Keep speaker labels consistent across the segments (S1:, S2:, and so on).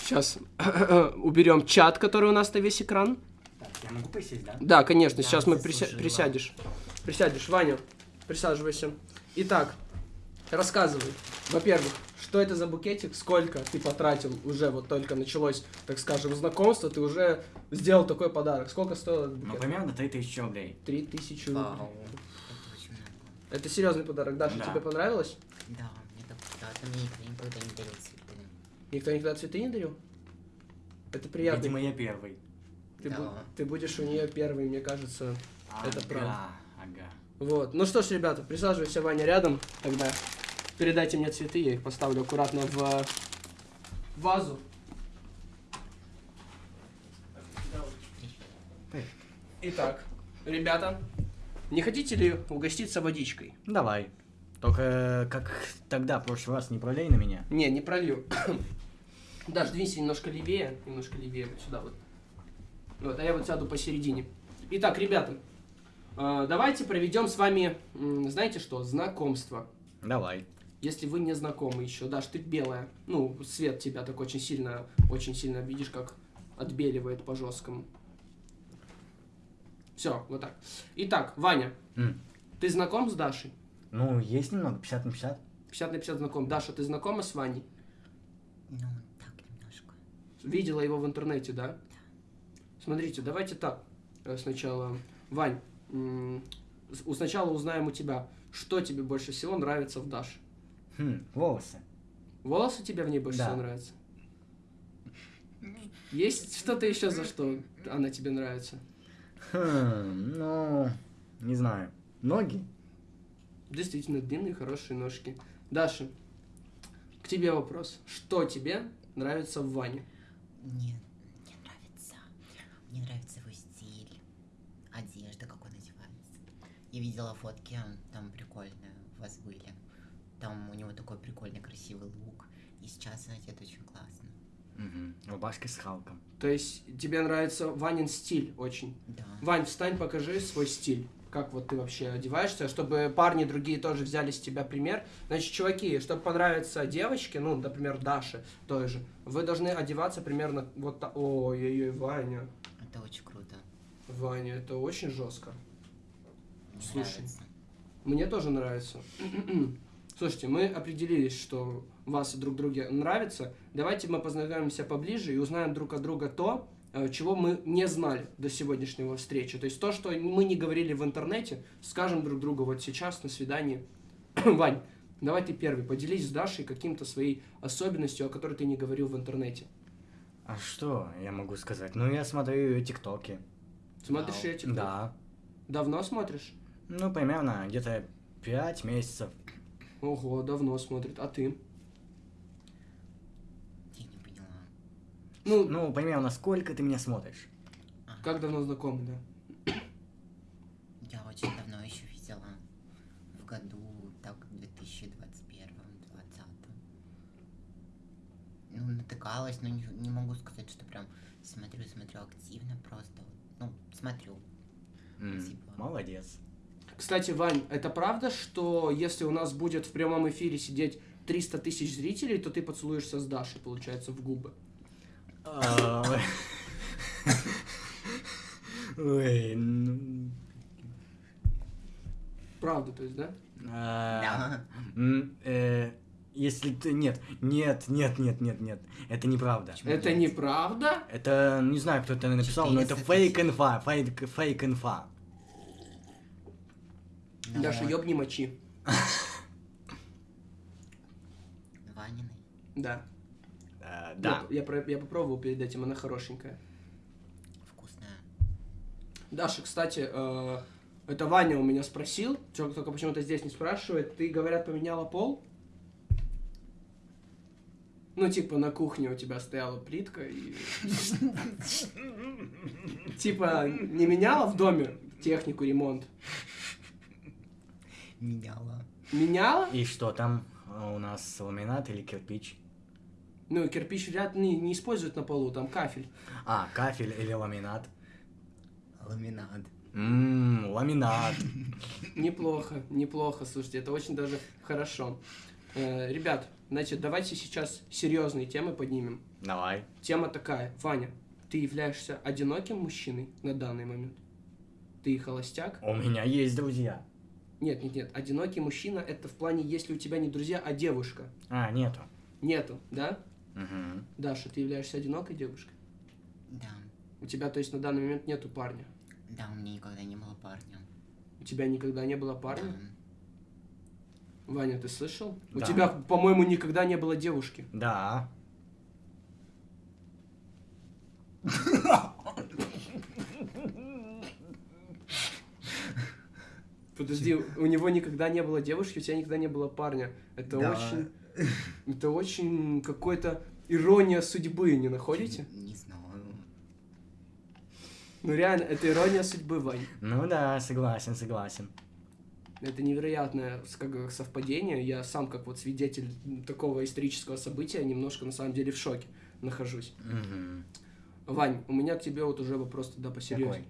S1: Сейчас уберем чат, который у нас на весь экран.
S2: Так, я могу присесть, да?
S1: Да, конечно,
S3: Да,
S1: сейчас мы прися- присядешь. Присядешь, Ваня, присаживайся. Итак, рассказывай. Во-первых, что это за букетик, сколько ты потратил уже, вот только началось, так скажем, знакомство, ты уже сделал такой подарок. Сколько стоил этот
S2: Ну,
S1: букет?
S2: примерно 3000 рублей.
S1: Три тысячи рублей.
S3: Вау. Это.
S1: Это серьезный подарок. Даша,
S2: Да.
S1: тебе понравилось?
S3: Да, мне так да, мне никто никогда не цветы.
S1: Никто никогда цветы не дарил? Это приятно.
S2: Видимо, я первый.
S1: Ты,
S3: Да.
S1: бу- ты будешь у нее первый, мне кажется. Это
S2: Ага,
S1: правда.
S2: Ага.
S1: Вот. Ну что ж, ребята, присаживайся, Ваня, рядом. Тогда передайте мне цветы, я их поставлю аккуратно в вазу. Итак, ребята, не хотите ли угоститься водичкой?
S2: Давай. Только э, как тогда, в прошлый раз, не пролей на меня.
S1: Не, не пролью. Даш, двинься немножко левее, немножко левее, вот сюда вот. Вот, а я вот сяду посередине. Итак, ребята, э, давайте проведем с вами, знаете что, знакомство.
S2: Давай.
S1: Если вы не знакомы еще, Даш, ты белая, ну, свет тебя так очень сильно, очень сильно, видишь, как отбеливает по жесткому. Все, вот так. Итак, Ваня,
S2: М.
S1: ты знаком с Дашей?
S2: Ну, есть немного, 50 на 50.
S1: 50 на 50 знаком. Даша, ты знакома с Ваней?
S3: Ну, так немножко.
S1: Видела его в интернете, да? Смотрите, давайте так. Э, Сначала, Вань, сначала узнаем у тебя, что тебе больше всего нравится в Даше.
S2: Хм, волосы.
S1: Волосы тебе в ней больше
S2: Да.
S1: всего нравятся? Есть что-то еще, за что она тебе нравится?
S2: Хм, ну, не знаю. Ноги?
S1: Действительно, длинные, хорошие ножки. Даша, к тебе вопрос. Что тебе нравится в Ване?
S3: Мне, мне нравится. Мне нравится его стиль. Одежда, как он одевается. Я видела фотки, там прикольные у вас были. Там у него такой прикольный, красивый лук. И сейчас он одет очень классно.
S2: Угу. Рубашки с Халком.
S1: То есть тебе нравится Ванин стиль очень?
S3: Да.
S1: Вань, встань, покажи свой стиль. Как вот ты вообще одеваешься, чтобы парни другие тоже взяли с тебя пример. Значит, чуваки, чтобы понравиться девочке, ну, например, Даше той же, вы должны одеваться примерно вот так. Ой-ой-ой, Ваня.
S3: Это очень круто.
S1: Ваня, это очень жестко.
S3: Мне
S1: Слушай.
S3: нравится.
S1: Мне тоже нравится. Слушайте, мы определились, что вас друг друге нравится. Давайте мы познакомимся поближе и узнаем друг от друга то, чего мы не знали до сегодняшнего встречи. То есть то, что мы не говорили в интернете, скажем друг другу вот сейчас на свидании. Вань, давай ты первый, поделись с Дашей каким-то своей особенностью, о которой ты не говорил в интернете.
S2: А что я могу сказать? Ну, я смотрю ее тиктоки.
S1: Смотришь
S3: Вау.
S1: эти?
S2: Да.
S1: Давно смотришь?
S2: Ну, примерно где-то 5 месяцев.
S1: Ого, давно смотрит. А ты?
S3: Я не поняла.
S1: Ну,
S2: Ну, примерно сколько ты меня смотришь?
S1: как давно знакомы, да?
S3: Я очень давно еще видела. В году, так, 2021 20 Ну, натыкалась, но не, не могу сказать, что прям смотрю, смотрю активно, просто, вот, ну, смотрю.
S2: М,
S3: Спасибо.
S2: Молодец.
S1: Кстати, Вань, это правда, что если у нас будет в прямом эфире сидеть 300 тысяч зрителей, то ты поцелуешься с Дашей, получается, в губы?
S2: А, Ой, ну...
S1: Правда, то есть, да?
S2: а, э, Если ты... Нет, нет, нет, нет, нет, нет. Это неправда.
S1: Это неправда?
S2: Это, не знаю, кто это написал, но это
S3: 400
S2: фейк инфа, фейк, фейк инфа.
S1: Даша, ёбни мочи.
S3: Ваниной.
S1: Да.
S2: Э, Да.
S1: Я, про- я попробовал перед этим, она хорошенькая.
S3: Вкусная.
S1: Даша, кстати, э, это Ваня у меня спросил, чё- только почему-то здесь не спрашивает. Ты, говорят, поменяла пол? Ну, типа, на кухне у тебя стояла плитка и... Типа, не меняла в доме технику, ремонт?
S3: Меняла.
S1: Меняла?
S2: И что там э, у нас, ламинат или кирпич?
S1: Ну, кирпич вряд ли не используют на полу, там кафель.
S2: А, кафель или ламинат?
S3: Ламинат.
S2: Ммм, ламинат.
S1: Неплохо, неплохо, слушайте, это очень даже хорошо. Э, ребят, значит, давайте сейчас серьезные темы поднимем.
S2: Давай.
S1: Тема такая. Ваня, ты являешься одиноким мужчиной на данный момент? Ты холостяк?
S2: У меня есть друзья.
S1: Нет, нет, нет. Одинокий мужчина это в плане, если у тебя не друзья, а девушка.
S2: А, нету.
S1: Нету, да?
S2: Мгм.
S1: Даша, ты являешься одинокой девушкой?
S3: Да.
S1: У тебя, то есть, на данный момент нету парня?
S3: Да, у меня никогда не было парня.
S1: У тебя никогда не было парня?
S3: Да.
S1: Ваня, ты слышал? У
S2: Да.
S1: тебя, по-моему, никогда не было девушки.
S2: Да.
S1: Подожди, у него никогда не было девушки, у тебя никогда не было парня. Это
S2: Да.
S1: очень... Это очень какой-то ирония судьбы, не находите?
S3: Не знаю.
S1: Ну реально, это ирония судьбы, Вань.
S2: Ну да, согласен, согласен.
S1: Это невероятное с- как, совпадение. Я сам, как вот свидетель такого исторического события, немножко на самом деле в шоке нахожусь.
S2: Мгм.
S1: Вань, у меня к тебе вот уже вопрос тогда посерьезнее.
S2: Какой?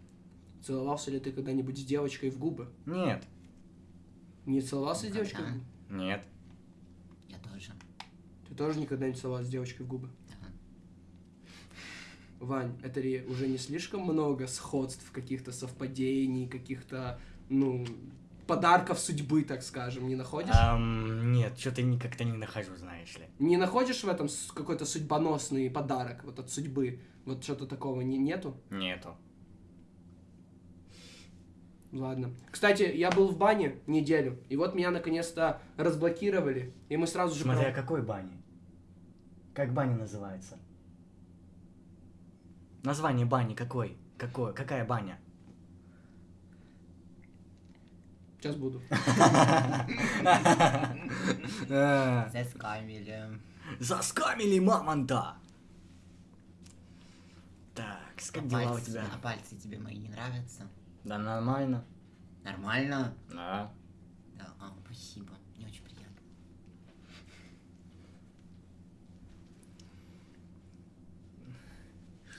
S1: Целовался ли ты когда-нибудь с девочкой в губы?
S2: Нет,
S1: Не целовался с
S3: Никогда.
S1: девочкой?
S2: нет.
S1: Ты тоже никогда не целовался с девочкой в губы? Вань, это ли уже не слишком много сходств, каких-то совпадений, каких-то, ну, подарков судьбы, так скажем, не находишь?
S2: Ам, нет, что-то как-то не нахожу, знаешь ли.
S1: Не находишь в этом какой-то судьбоносный подарок вот от судьбы? Вот что-то такого не, нету?
S2: Нету.
S1: Ладно. Кстати, я был в бане неделю, и вот меня наконец-то разблокировали, и мы сразу же...
S2: Смотря
S1: про-
S2: какой бани. Как баня называется? Название бани какой? Какое? Какая баня?
S1: Сейчас буду.
S3: Заскамили.
S2: Заскамили мамонта! Так, как дела у
S3: пальцы,
S2: тебя?
S3: а пальцы тебе мои не нравятся?
S2: Да нормально.
S3: Нормально?
S2: Да.
S3: Да, а, спасибо. Мне очень приятно.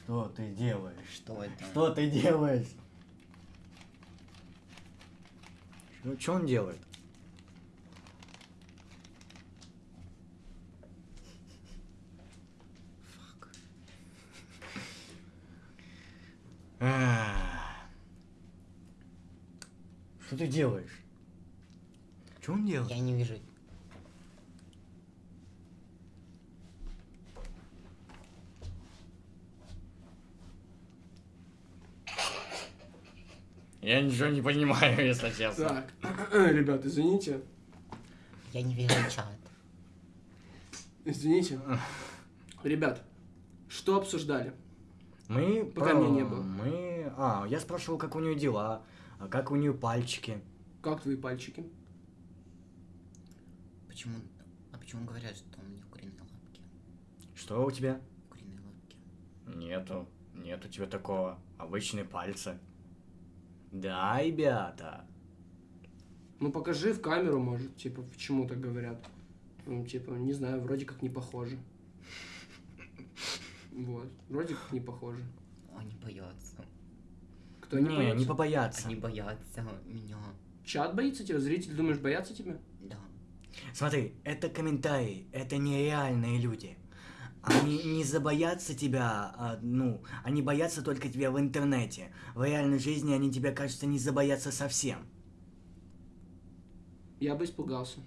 S2: Что ты делаешь?
S3: Что это?
S2: Что ты делаешь? Что, что он делает?
S3: Фак.
S2: А. Что ты делаешь? Что он делает?
S3: Я не вижу.
S2: Я ничего не понимаю, если честно.
S1: Так, ребят, извините.
S3: Я не вижу чат.
S1: Извините. Ребят, что обсуждали?
S2: Мы
S1: Пока меня не было.
S2: Мы. А, я спрашивал, как у нее дела, а как у нее пальчики.
S1: Как твои пальчики?
S3: Почему? А почему говорят, что у меня куриные лапки?
S2: Что у тебя?
S3: Куриные лапки.
S2: Нету. Нет у тебя такого. Обычные пальцы. Да, ребята.
S1: Ну покажи в камеру, может, типа, почему так говорят. Ну, типа, не знаю, вроде как не похоже. Вот, вроде как не похоже.
S3: Они боятся.
S1: Кто не,
S2: не,
S1: боится?
S2: не побояться.
S3: Они боятся меня.
S1: Чат боится тебя? Зритель, думаешь, боятся тебя?
S3: Да.
S2: Смотри, это комментарии, это нереальные люди. Они не забоятся тебя, а, ну, они боятся только тебя в интернете. В реальной жизни они тебя, кажется, не забоятся совсем.
S1: Я бы испугался.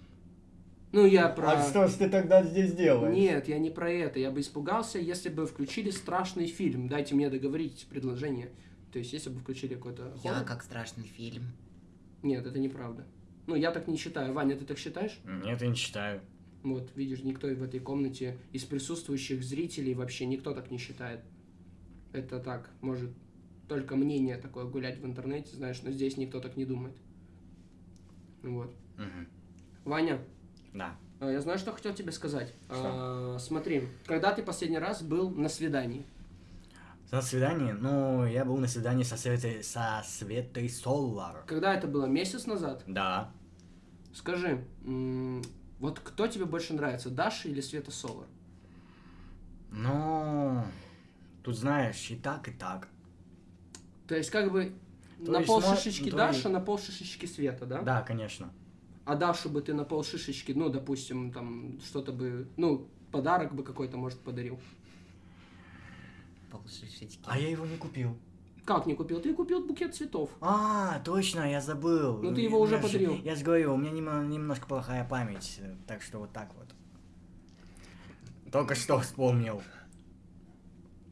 S1: Ну, я про...
S2: А ж ты тогда здесь делаешь?
S1: Нет, я не про это. Я бы испугался, если бы включили страшный фильм. Дайте мне договорить предложение. То есть, если бы включили какой-то
S3: Я
S1: хоррор-
S3: как страшный фильм.
S1: Нет, это неправда. Ну, я так не считаю. Ваня, ты так считаешь?
S2: Нет, я не читаю.
S1: Вот, видишь, никто в этой комнате из присутствующих зрителей вообще никто так не считает. Это так, может, только мнение такое гулять в интернете, знаешь, но здесь никто так не думает. Вот.
S2: Мгм.
S1: Ваня,
S2: Да.
S1: а, я знаю, что хотел тебе сказать.
S2: Что?
S1: А, смотри, когда ты последний раз был на свидании?
S2: На свидание? Ну, я был на свидании со Светой, со Светой Солар.
S1: Когда это было? Месяц назад?
S2: Да.
S1: Скажи, вот кто тебе больше нравится, Даша или Света Солар?
S2: Ну, тут знаешь, и так, и так.
S1: То есть, как бы,
S2: То
S1: на
S2: есть,
S1: пол
S2: мо-
S1: шишечки
S2: то
S1: Даша,
S2: есть-
S1: на пол шишечки Света, да?
S2: Да, конечно.
S1: а Дашу бы ты на пол шишечки, ну, допустим, там, что-то бы, ну, подарок бы какой-то, может, подарил.
S3: Полшишечки.
S2: А я его не купил.
S1: Как не купил? Ты купил букет цветов.
S2: А, точно, я забыл.
S1: Ну, ты его уже подарил.
S2: Я же говорю, у меня немножко плохая память, э, так что вот так вот. Только что вспомнил.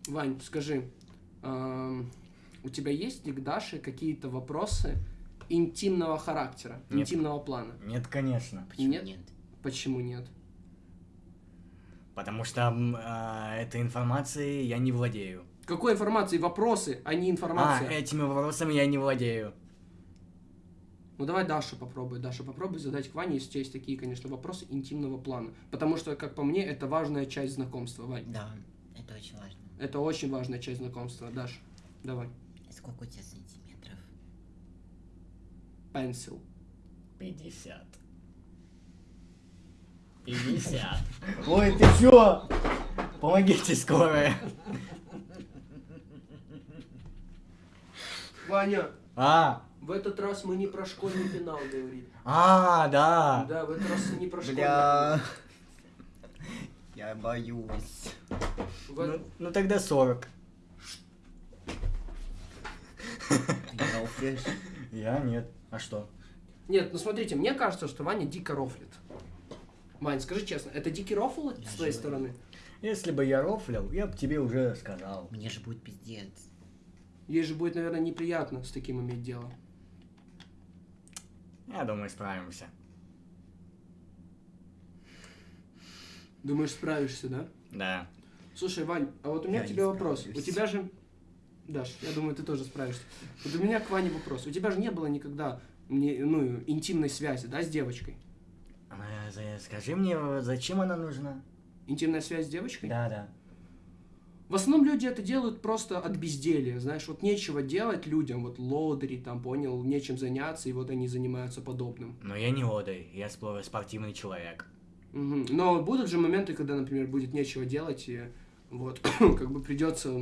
S1: Вань, скажи, эм, у тебя есть ли к Даше какие-то вопросы интимного характера,
S2: Нет.
S1: интимного плана?
S2: Нет, конечно.
S3: Почему
S1: Нет?
S3: нет?
S1: Почему нет?
S2: Потому что а, этой информацией я не владею.
S1: Какой информации? Вопросы, а не
S2: А,
S1: информация.
S2: этими вопросами я не владею.
S1: Ну давай Даша попробуй. Даша, попробуй задать к Ване, если у тебя есть такие, конечно, вопросы интимного плана. Потому что, как по мне, это важная часть знакомства, Вань.
S3: Да, это очень важно.
S1: Это очень важная часть знакомства. Даш, давай.
S3: Сколько у тебя сантиметров?
S1: Пенсил.
S2: 50. 50. Ой, ты чё? Помогите скорая.
S1: Ваня,
S2: А,
S1: в этот раз мы не про школьный пенал говорили.
S2: а, да.
S1: Да, в этот раз не про школьный
S3: Бля. Я боюсь.
S1: В
S2: Ну, ну тогда 40.
S3: Ты не рофлишь?
S2: Я нет. А что?
S1: Нет, ну смотрите, мне кажется, что Ваня дико рофлит. Вань, скажи честно, это дикий рофл
S3: Я
S1: с твоей стороны?
S2: Если бы я рофлил, я бы тебе уже сказал.
S3: Мне же будет пиздец.
S1: Ей же будет, наверное, неприятно с таким иметь дело.
S2: Я думаю, справимся.
S1: Думаешь, справишься, да?
S2: Да.
S1: Слушай, Вань, а вот у меня
S3: Я
S1: к
S3: не
S1: тебе вопрос. У тебя же... Даш, я думаю, ты тоже справишься. Вот у меня к Ване вопрос. У тебя же не было никогда мне, ну, интимной связи, да, с девочкой?
S2: А, Скажи мне, зачем она нужна?
S1: Интимная связь с девочкой?
S2: Да, да.
S1: В основном люди это делают просто от безделья, знаешь, вот нечего делать людям, вот лодыри там, понял, нечем заняться, и вот они занимаются подобным.
S2: Но я не лодырь, я спо- спортивный человек.
S1: Мгм. Но будут же моменты, когда, например, будет нечего делать, и вот, как бы придется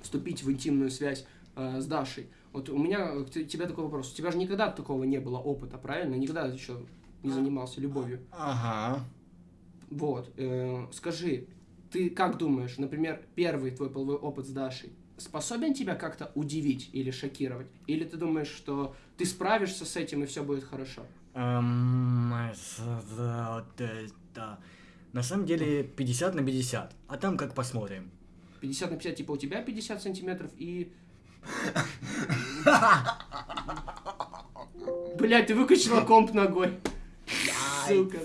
S1: вступить в интимную связь э, с Дашей. Вот у меня к те- тебе такой вопрос. У тебя же никогда такого не было опыта, правильно? Никогда еще не занимался любовью.
S2: Ага.
S1: Вот. э, скажи, ты как думаешь, например, первый твой половой опыт с Дашей способен тебя как-то удивить или шокировать? Или ты думаешь, что ты справишься с этим и все будет хорошо?
S2: Эм. На самом деле 50 на 50, а там как посмотрим.
S1: 50 на 50, типа у тебя 50 сантиметров и... Блять, ты выкачала комп ногой. Сука.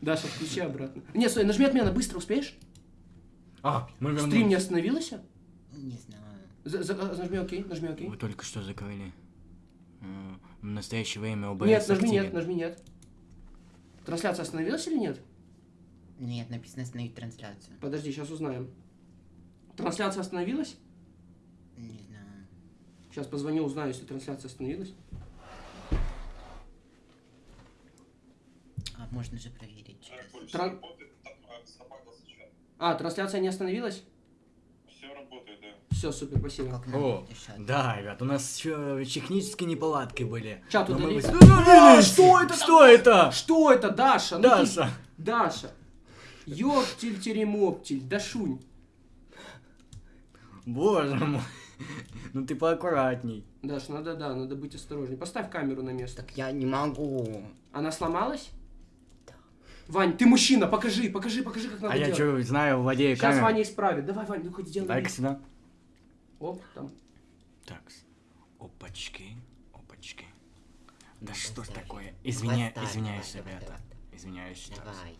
S1: Даша, включи обратно. Не, стой, нажми отмена, быстро успеешь?
S2: А, мы вернулись.
S1: Стрим не остановился?
S3: Не знаю.
S1: За- за- нажми окей, нажми окей.
S2: Вы только что закрыли. Э, В настоящее время ОБС
S1: Нет, нажми
S2: активен.
S1: нет, нажми нет. Трансляция остановилась или нет?
S3: Нет, написано остановить трансляцию.
S1: Подожди, сейчас узнаем. Трансляция остановилась?
S3: Не знаю.
S1: Сейчас позвоню, узнаю, если трансляция остановилась.
S3: А можно же проверить через...
S1: Тран- А, трансляция не остановилась?
S4: Все работает, да.
S1: Все, супер, спасибо.
S3: Как
S2: О, да, ребят, у нас еще технические неполадки были.
S1: Чат
S2: Но мы
S1: А, что это
S2: Что это?
S1: Что это, Даша? Ну ты-
S2: Даша!
S1: Даша. Ёптель теремоптель, Дашунь.
S2: Боже мой. Ну ты поаккуратней.
S1: Даш, надо, да, надо быть осторожней. Поставь камеру на место.
S3: Так я не могу.
S1: Она сломалась? Вань, ты мужчина, покажи, покажи, покажи, как надо
S2: А я
S1: делать.
S2: что, знаю, владею
S1: Сейчас
S2: камерой.
S1: Ваня исправит. Давай, Вань, ну хоть сделай.
S2: Дай-ка сюда.
S1: Оп, там.
S2: Так, опачки, опачки. Да
S3: Ну,
S2: что ж такое? Извиня...
S3: Поставь,
S2: Извиняюсь,
S3: давай, давай,
S2: ребята.
S3: давай,
S2: Извиняюсь еще раз.
S3: Давай.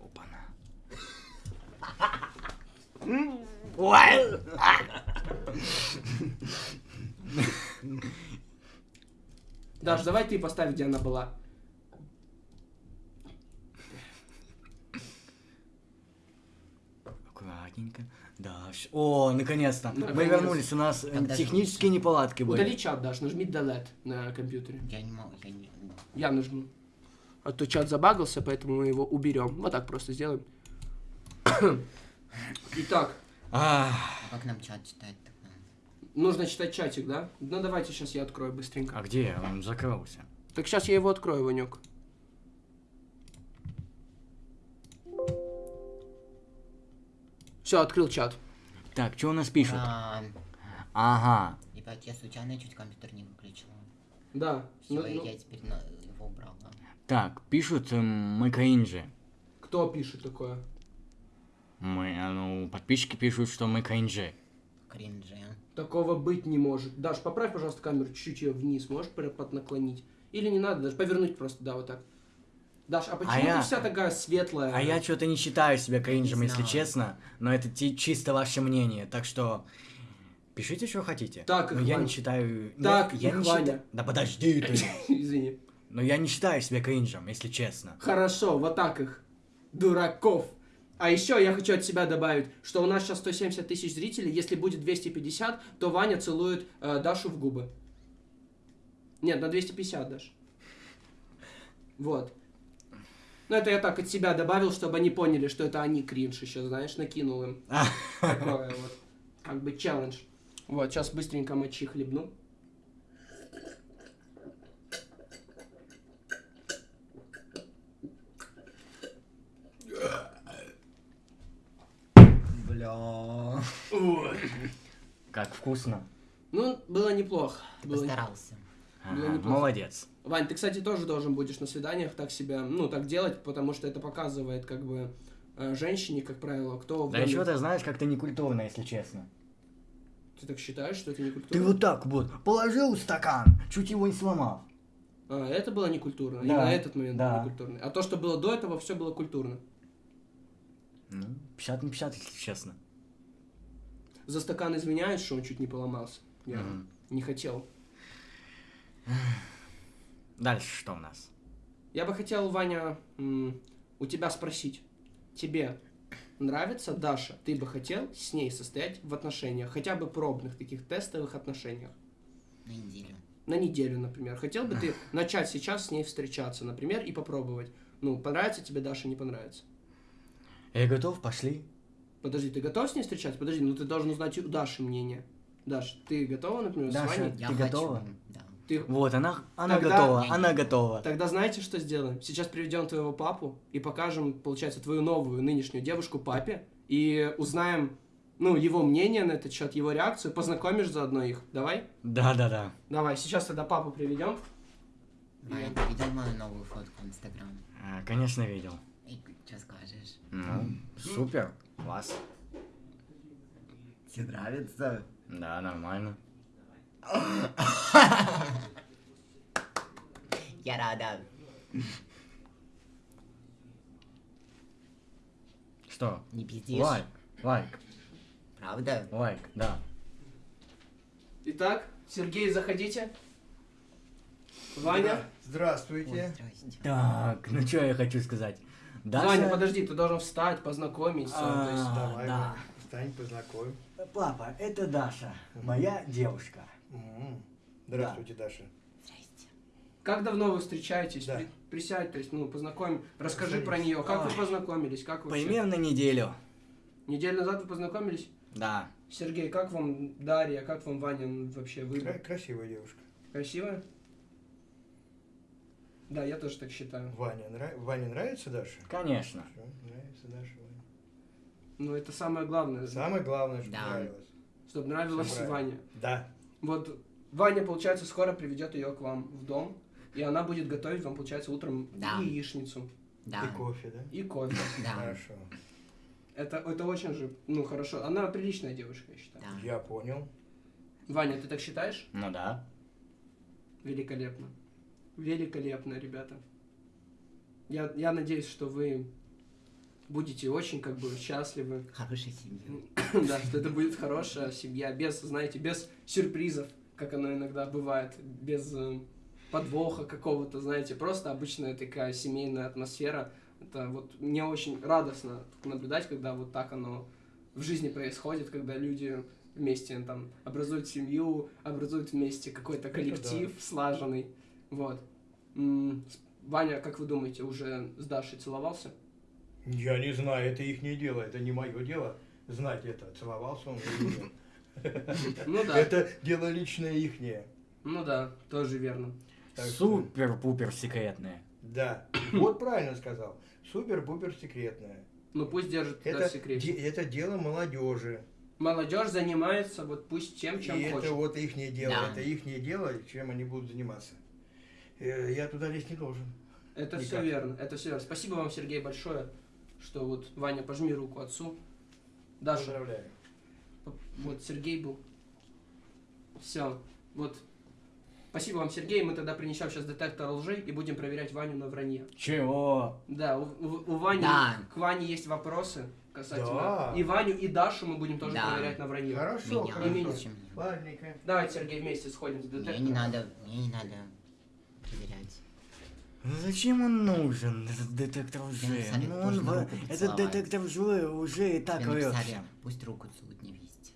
S2: Опана. Ой!
S1: Даш, давай ты поставь, где она была.
S2: Аккуратненько. Да. вс- О, наконец-то. Мы
S1: Наконец.
S2: вернулись. У нас э,
S3: Тогда
S2: технические неполадки были.
S1: Удали чат, Даш, нажми delete на компьютере.
S3: Я не могу, я не...
S1: Я нажму. А то чат забагался, поэтому мы его уберем. Вот так просто сделаем. Итак,
S2: А,
S3: А как нам чат читать тогда?
S1: нужно читать чатик, да? Ну давайте сейчас я открою быстренько.
S2: а где? Он закрылся.
S1: Так сейчас я его открою, Ванек. Все, открыл чат.
S2: Так, что у нас пишут?
S3: А,
S2: Ага.
S3: Ребят, я случайно чуть компьютер не выключила.
S1: Да.
S3: Все,
S1: Ну, ну,
S3: я теперь на- его убрала.
S2: Так, пишут, эм, мы кринжи.
S1: Кто пишет такое?
S2: Мы, а, ну, подписчики пишут, что мы кринжи.
S3: Кринжи.
S1: Такого быть не может. Даш, поправь, пожалуйста, камеру чуть-чуть ее вниз. Можешь прям под наклонить? Или не надо, даже повернуть просто, да, вот так. Даш, а почему
S2: я-
S1: ты вся такая светлая?
S2: А я что-то не считаю себя кринжем, если честно. Но это чисто ваше мнение. Так что пишите, что хотите.
S1: Так,
S2: Но я не считаю...
S1: Так,
S2: я, я не считаю... Да подожди ты.
S1: Извини.
S2: Но я не считаю себя кринжем, если честно.
S1: Хорошо, вот так их. Дураков. А еще я хочу от себя добавить, что у нас сейчас 170 тысяч зрителей. Если будет 250, то Ваня целует э, Дашу в губы. Нет, на 250 даже. Вот. Ну, это я так от себя добавил, чтобы они поняли, что это они кринж еще, знаешь, накинул им. Такое вот. Как бы челлендж. Вот, сейчас быстренько мочи хлебну.
S3: Бля.
S2: Как вкусно.
S1: Ну, было неплохо.
S3: Ты
S1: Было
S3: постарался.
S2: Ага,
S1: неплохо.
S2: молодец.
S1: Вань, ты, кстати, тоже должен будешь на свиданиях так себя, ну, так делать, потому что это показывает, как бы, э, женщине, как правило, кто
S2: Да еще ты знаешь, как-то некультурно, если честно.
S1: Ты так считаешь, что это не
S2: Ты вот так вот положил стакан, чуть его не сломал.
S1: А, это было не культурно.
S2: Да,
S1: Именно этот момент
S2: да.
S1: был не культурный. А то, что было до этого, все было культурно.
S2: Ну, 50 на 50, если честно.
S1: За стакан извиняюсь, что он чуть не поломался. Я
S2: Мгм.
S1: не хотел.
S2: Дальше что у нас?
S1: Я бы хотел, Ваня, у тебя спросить. Тебе нравится Даша? Ты бы хотел с ней состоять в отношениях? Хотя бы пробных, таких тестовых отношениях?
S3: На неделю.
S1: на неделю, например. Хотел бы ты начать сейчас с ней встречаться, например, и попробовать? Ну, понравится тебе Даша, не понравится?
S2: Я готов, пошли.
S1: Подожди, ты готов с ней встречаться? Подожди, ну ты должен узнать у Даши мнение. Даш, ты готова, например,
S2: Даша,
S1: с Ваней?
S3: Я
S2: Ты
S3: хочу.
S2: готова?
S3: Да.
S1: Ты...
S2: Вот, она, она
S1: Тогда-
S2: готова, она готова.
S1: Тогда знаете, что сделаем? Сейчас приведем твоего папу и покажем, получается, твою новую нынешнюю девушку папе и узнаем, ну, его мнение на этот счет, его реакцию, познакомишь заодно их. Давай?
S2: Да-да-да.
S1: Давай, сейчас тогда папу приведем.
S3: Ваня, ты видел мою новую фотку в Инстаграм?
S2: А, Конечно, видел.
S3: И что скажешь?
S2: Ну, супер, класс.
S3: Тебе нравится?
S2: Да, нормально.
S3: Я рада.
S2: Что?
S3: Не пиздишь?
S2: Лайк, лайк,
S3: Правда?
S2: лайк, да.
S1: Итак, Сергей, заходите. Ваня.
S3: Ой,
S5: Здравствуйте.
S3: здрасте.
S2: Так, ну что я хочу сказать. Даша...
S1: Ваня, подожди, ты должен встать, познакомиться.
S2: А,
S1: есть,
S5: Давай,
S2: да.
S5: Встань, познакомь.
S2: Папа, это Даша, моя девушка.
S5: Здравствуйте, Даша.
S3: Здрасте.
S1: Как давно вы встречаетесь?
S5: Да.
S1: При- присядь, то есть, ну, познакомь, расскажи
S5: Садись.
S1: про нее. Как вы
S2: Ой.
S1: познакомились? Как вообще?
S2: Примерно неделю.
S1: Неделю назад вы познакомились?
S2: Да.
S1: Сергей, как вам Дарья, как вам Ваня вообще?
S5: Кра-
S1: Вы
S5: красивая девушка.
S1: красивая? Да, я тоже так считаю.
S5: Ваня, нра- Ване нравится Даша?
S2: Конечно.
S5: Всё, нравится Даша, Ваня.
S1: Ну, это самое главное,
S5: Самое главное, что
S3: Да.
S5: нравилось.
S1: чтобы нравилось. Ване.
S5: Да.
S1: Вот Ваня, получается, скоро приведет ее к вам в дом, и она будет готовить вам, получается, утром
S3: Да.
S1: яичницу
S3: Да.
S5: И кофе, да?
S1: и кофе.
S3: Да.
S5: Хорошо.
S1: Это, это очень же, ну, хорошо. Она приличная девушка, я считаю.
S3: Да.
S5: Я понял.
S1: Ваня, ты так считаешь?
S2: Ну да.
S1: Великолепно. Великолепно, ребята. Я, я надеюсь, что вы будете очень, как бы, счастливы.
S3: Хорошая семья.
S1: Да, что это будет хорошая семья, без, знаете, без сюрпризов, как оно иногда бывает, без э, подвоха какого-то, знаете, просто обычная такая семейная атмосфера. Это вот мне очень радостно наблюдать, когда вот так оно в жизни происходит, когда люди вместе там образуют семью, образуют вместе какой-то
S5: Это
S1: коллектив слаженный. Вот. Ваня, как вы думаете, уже с Дашей целовался?
S5: Я не знаю, это их не дело, это не мое дело знать это, целовался он или нет.
S1: Ну да,
S5: Это дело личное ихнее.
S1: ну да, тоже верно.
S2: Супер-пупер секретная.
S5: Да, вот правильно сказал. Супер-пупер секретная.
S1: Ну пусть держит это
S5: де- это дело молодежи.
S1: Молодежь занимается вот пусть тем, чем
S5: и
S1: хочет.
S5: это вот их дело.
S3: Да.
S5: Это их дело, чем они будут заниматься. Э, Я туда лезть не должен.
S1: Это все
S5: Никак.
S1: верно, это все верно. Спасибо вам, Сергей, большое, что вот Ваня, пожми руку отцу. Даша,
S5: Поздравляю.
S1: вот Сергей был. Все, вот. Спасибо вам, Сергей. Мы тогда принесем сейчас детектор лжи и будем проверять Ваню на вранье.
S2: Чего?
S1: Да, у, у- у Вани,
S3: Да.
S1: к Ване есть вопросы касательно.
S5: Да.
S1: И Ваню, и Дашу мы будем тоже
S3: Да.
S1: проверять на вранье.
S5: Хорошо,
S3: Меня.
S5: хорошо.
S1: Имени.
S5: Ладненько.
S1: Давайте, Сергей, вместе сходим с
S3: Мне
S1: детектором.
S3: не надо, мне не надо проверять.
S2: Ну Зачем он нужен, этот детектор лжи? Ну, он в- Этот детектор лжи уже и так врет.
S3: пусть руку целует невесте.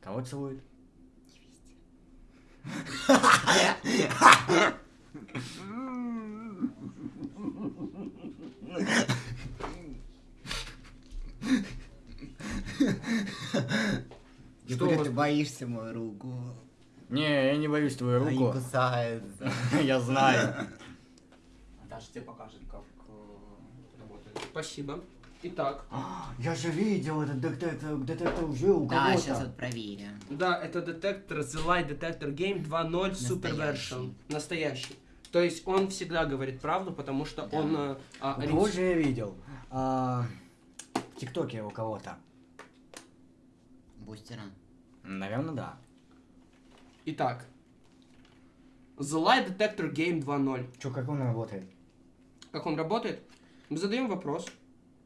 S2: Кого целует?
S3: Я
S1: Что
S3: ты боишься мою руку.
S2: Не, я не боюсь твою руку.
S3: кусаются.
S2: Я знаю.
S6: Даша тебе покажет, как э, работает.
S1: Спасибо. Итак,
S2: Я же видел этот детектор, детектор лжи у
S3: Да,
S2: кого-то.
S3: сейчас вот проверим.
S1: да, это детектор The Lie Detector Game 2.0 Super. Version. Настоящий. То есть он всегда говорит правду, потому что
S3: Да.
S1: он... э, а,
S2: У
S1: ориен-
S2: кого же я видел? А, в ТикТоке у кого-то.
S3: Бустера.
S2: Наверное, да.
S1: Итак, The Lie Detector Game 2.0.
S2: Че, как он работает?
S1: Как он работает? Мы задаем вопрос,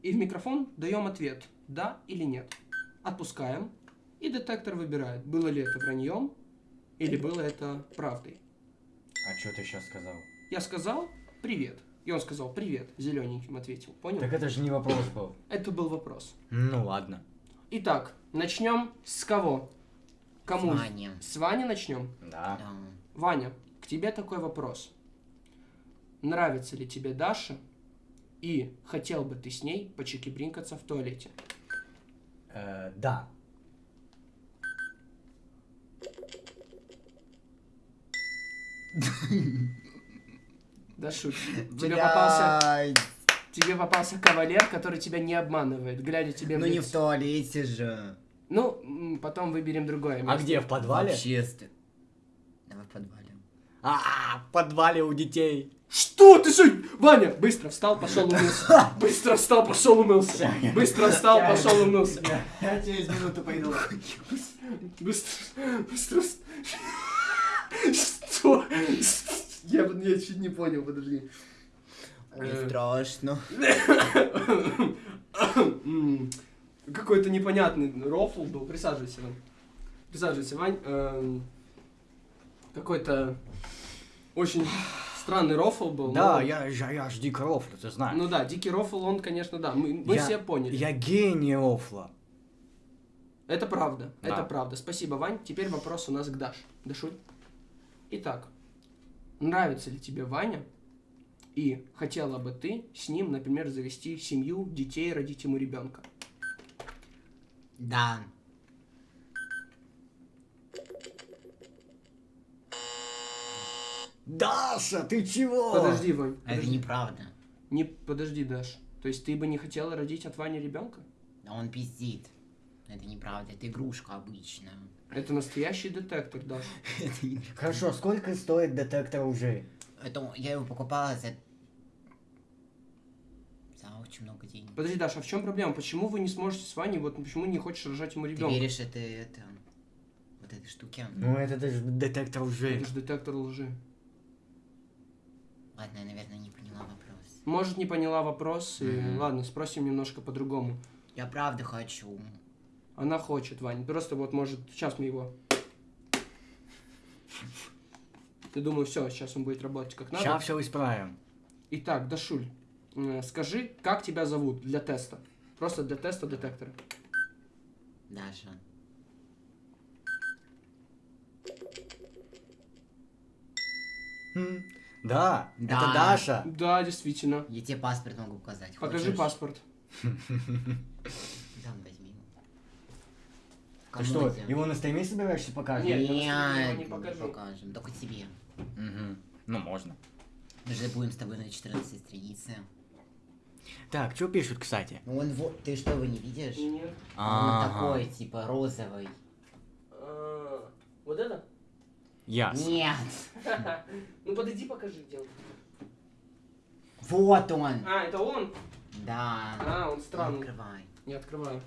S1: и в микрофон даем ответ, да или нет. Отпускаем, и детектор выбирает, было ли это враньем, или было это правдой.
S2: А что ты сейчас сказал?
S1: Я сказал «привет», и он сказал «привет», зелененьким ответил, понял?
S2: Так это же не вопрос был.
S1: Это был вопрос.
S2: Ну ладно.
S1: Итак, начнем с кого? Кому?
S3: С Ваней.
S1: С Вани начнем?
S2: Да.
S3: Да.
S1: Ваня, к тебе такой вопрос. Нравится ли тебе Даша? И хотел бы ты с ней почекибринкаться в туалете?
S2: Э, да.
S1: Дашуль, тебе попался, тебе попался кавалер, который тебя не обманывает, глядя тебе
S3: Ну не в туалете же.
S1: Ну, потом выберем другое
S2: А
S1: место.
S2: где, в подвале?
S3: В обществе. Давай в подвале.
S2: А, в подвале у детей.
S1: Что ты что? Ваня, быстро встал, пошел умылся. Быстро встал, пошел умылся. Быстро встал, пошел умылся.
S2: Я через минуту пойду.
S1: Быстро, быстро. Что? Я, я чуть не понял, подожди.
S3: Не
S1: Э,
S3: страшно.
S1: М, Какой-то непонятный рофл был. Присаживайся, Вань. Присаживайся, Вань. Эм, Какой-то очень странный рофл был.
S2: Да,
S1: но-
S2: я, я, я ж дико рофлю, ты знаешь.
S1: Ну да, дикий рофл, он, конечно, да. Мы, мы
S2: Я-
S1: все поняли.
S2: Я гений рофла.
S1: Это правда,
S2: Да.
S1: это правда. Спасибо, Вань. Теперь вопрос у нас к Даше. Дашуль. Итак, нравится ли тебе Ваня? И хотела бы ты с ним, например, завести семью, детей, родить ему ребенка?
S3: Да.
S2: Даша, ты чего?
S1: Подожди, Вань.
S3: А Это
S1: подожди.
S3: неправда.
S1: Не, подожди, Даш. То есть ты бы не хотела родить от Вани ребенка?
S3: Да он пиздит. Это неправда, это игрушка обычная.
S1: Это настоящий детектор, Даш.
S3: Это не-
S2: Хорошо, сколько стоит детектор лжи?
S3: Это я его покупала за... За очень много денег.
S1: Подожди, Даша, а в чем проблема? Почему вы не сможете с Ваней, вот почему не хочешь рожать ему
S3: Ты
S1: ребенка?
S3: веришь это, это... Вот этой штуке?
S2: Ну это даже детектор лжи.
S1: Это же детектор лжи.
S3: Ладно, я, наверное, не поняла вопрос.
S1: Может, не поняла вопрос, и
S3: Мгм.
S1: ладно, спросим немножко по-другому.
S3: Я правда хочу.
S1: Она хочет, Вань. Просто вот может, сейчас мы его... Ты думаю, все, сейчас он будет работать как надо.
S2: Сейчас все исправим.
S1: Итак, Дашуль, э, скажи, как тебя зовут для теста? Просто для теста детектора.
S3: Даша.
S2: Хм, Да, это
S3: Да.
S2: Даша.
S1: Да, действительно.
S3: Я тебе паспорт могу показать.
S1: Покажи
S3: Хочешь?
S1: паспорт.
S3: Да, возьми.
S2: Ты что, его на стриме собираешься показывать?
S1: Нет, я
S3: Нет,
S1: не покажу.
S3: покажем. Только тебе.
S2: Мгм. Ну, можно.
S3: Мы же будем с тобой на 14 странице.
S2: Так, что пишут, кстати?
S3: Ну он вот, ты что, его не видишь?
S1: Нет.
S3: Он такой, типа, розовый.
S1: А, Вот это?
S2: Ясно.
S3: Нет!
S1: Ну подойди, покажи, где он.
S3: Вот он!
S1: А, это он?
S3: Да.
S1: А, он странный.
S3: Открывай.
S1: Не открываю.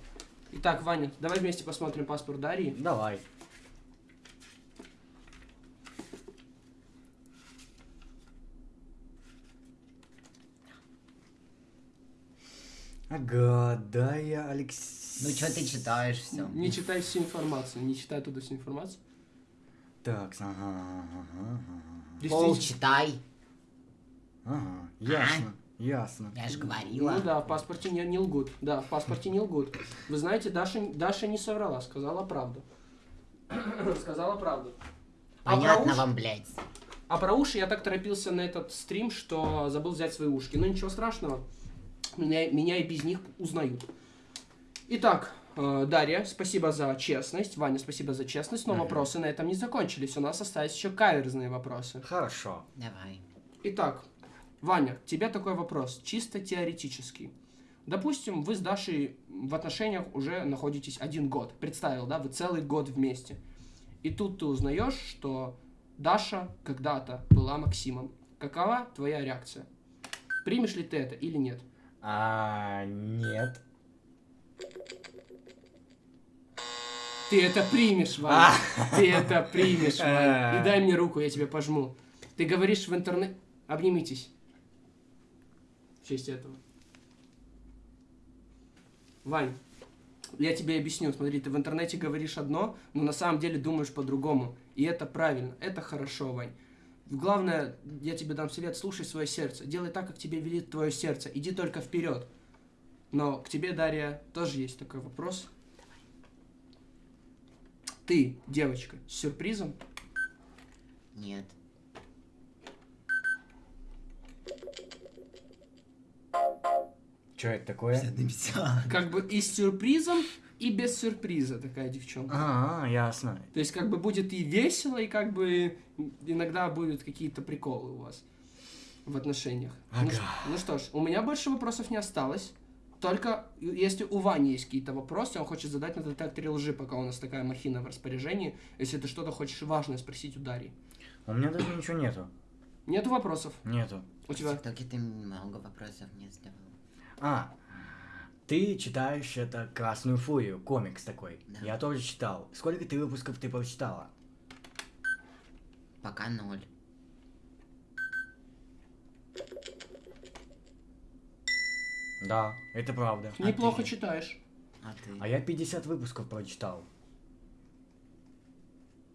S1: Итак, Ваня, давай вместе посмотрим паспорт Дарьи.
S2: Давай. Ага, да, я Алекс...
S3: Ну что ты читаешь все?
S1: Не читай всю информацию, не читай туда всю информацию.
S2: Так, ага, ага, ага,
S3: Пол читай.
S2: ага, ясно, ясно.
S3: Я же говорила.
S1: Ну да, в паспорте не, не лгут. Да, в паспорте не лгут. Вы знаете, Даша, Даша не соврала, сказала правду. сказала правду. А
S3: Понятно
S1: уши-
S3: вам, блядь.
S1: А про уши я так торопился на этот стрим, что забыл взять свои ушки. Но ничего страшного. Меня, меня и без них узнают. Итак, Дарья, спасибо за честность. Ваня, спасибо за честность. Но
S2: Мгм.
S1: вопросы на этом не закончились. У нас остались еще каверзные вопросы.
S2: Хорошо.
S3: Давай.
S1: Итак, Ваня, тебе такой вопрос, чисто теоретический. Допустим, вы с Дашей в отношениях уже находитесь один год. Представил, да, вы целый год вместе. И тут ты узнаешь, что Даша когда-то была Максимом. Какова твоя реакция? Примешь ли ты это или нет?
S2: А, нет.
S1: Ты это примешь, Ваня. Ты это примешь, Ваня. И дай мне руку, я тебе пожму. Ты говоришь в интернете... Обнимитесь. В честь этого. Вань, я тебе объясню. Смотри, ты в интернете говоришь одно, но на самом деле думаешь по-другому. И это правильно. Это хорошо, Вань. Главное, я тебе дам совет, слушай свое сердце. Делай так, как тебе велит твое сердце. Иди только вперед. Но к тебе, Дарья, тоже есть такой вопрос. Ты, девочка, с сюрпризом?
S3: Нет.
S2: Что это такое?
S1: Как бы и с сюрпризом, и без сюрприза такая девчонка.
S2: А, ясно.
S1: То есть как бы будет и весело, и как бы иногда будут какие-то приколы у вас в отношениях. Ну,
S2: Ага.
S1: ш- ну что ж, у меня больше вопросов не осталось. Только если у Вани есть какие-то вопросы, он хочет задать на детекторе лжи, пока у нас такая махина в распоряжении. Если ты что-то хочешь важное спросить у Дарьи.
S2: У меня даже ничего нету.
S1: Нету вопросов?
S2: Нету.
S1: У тебя?
S3: В ТикТоке ты много вопросов не задавал.
S2: А, ты читаешь это «Красную фурию», комикс такой.
S3: Да.
S2: Я тоже читал. Сколько ты выпусков ты прочитала?
S3: Пока ноль.
S2: Да, это правда.
S3: А
S1: Неплохо
S3: ты?
S1: читаешь.
S3: А ты?
S2: А я 50 выпусков прочитал.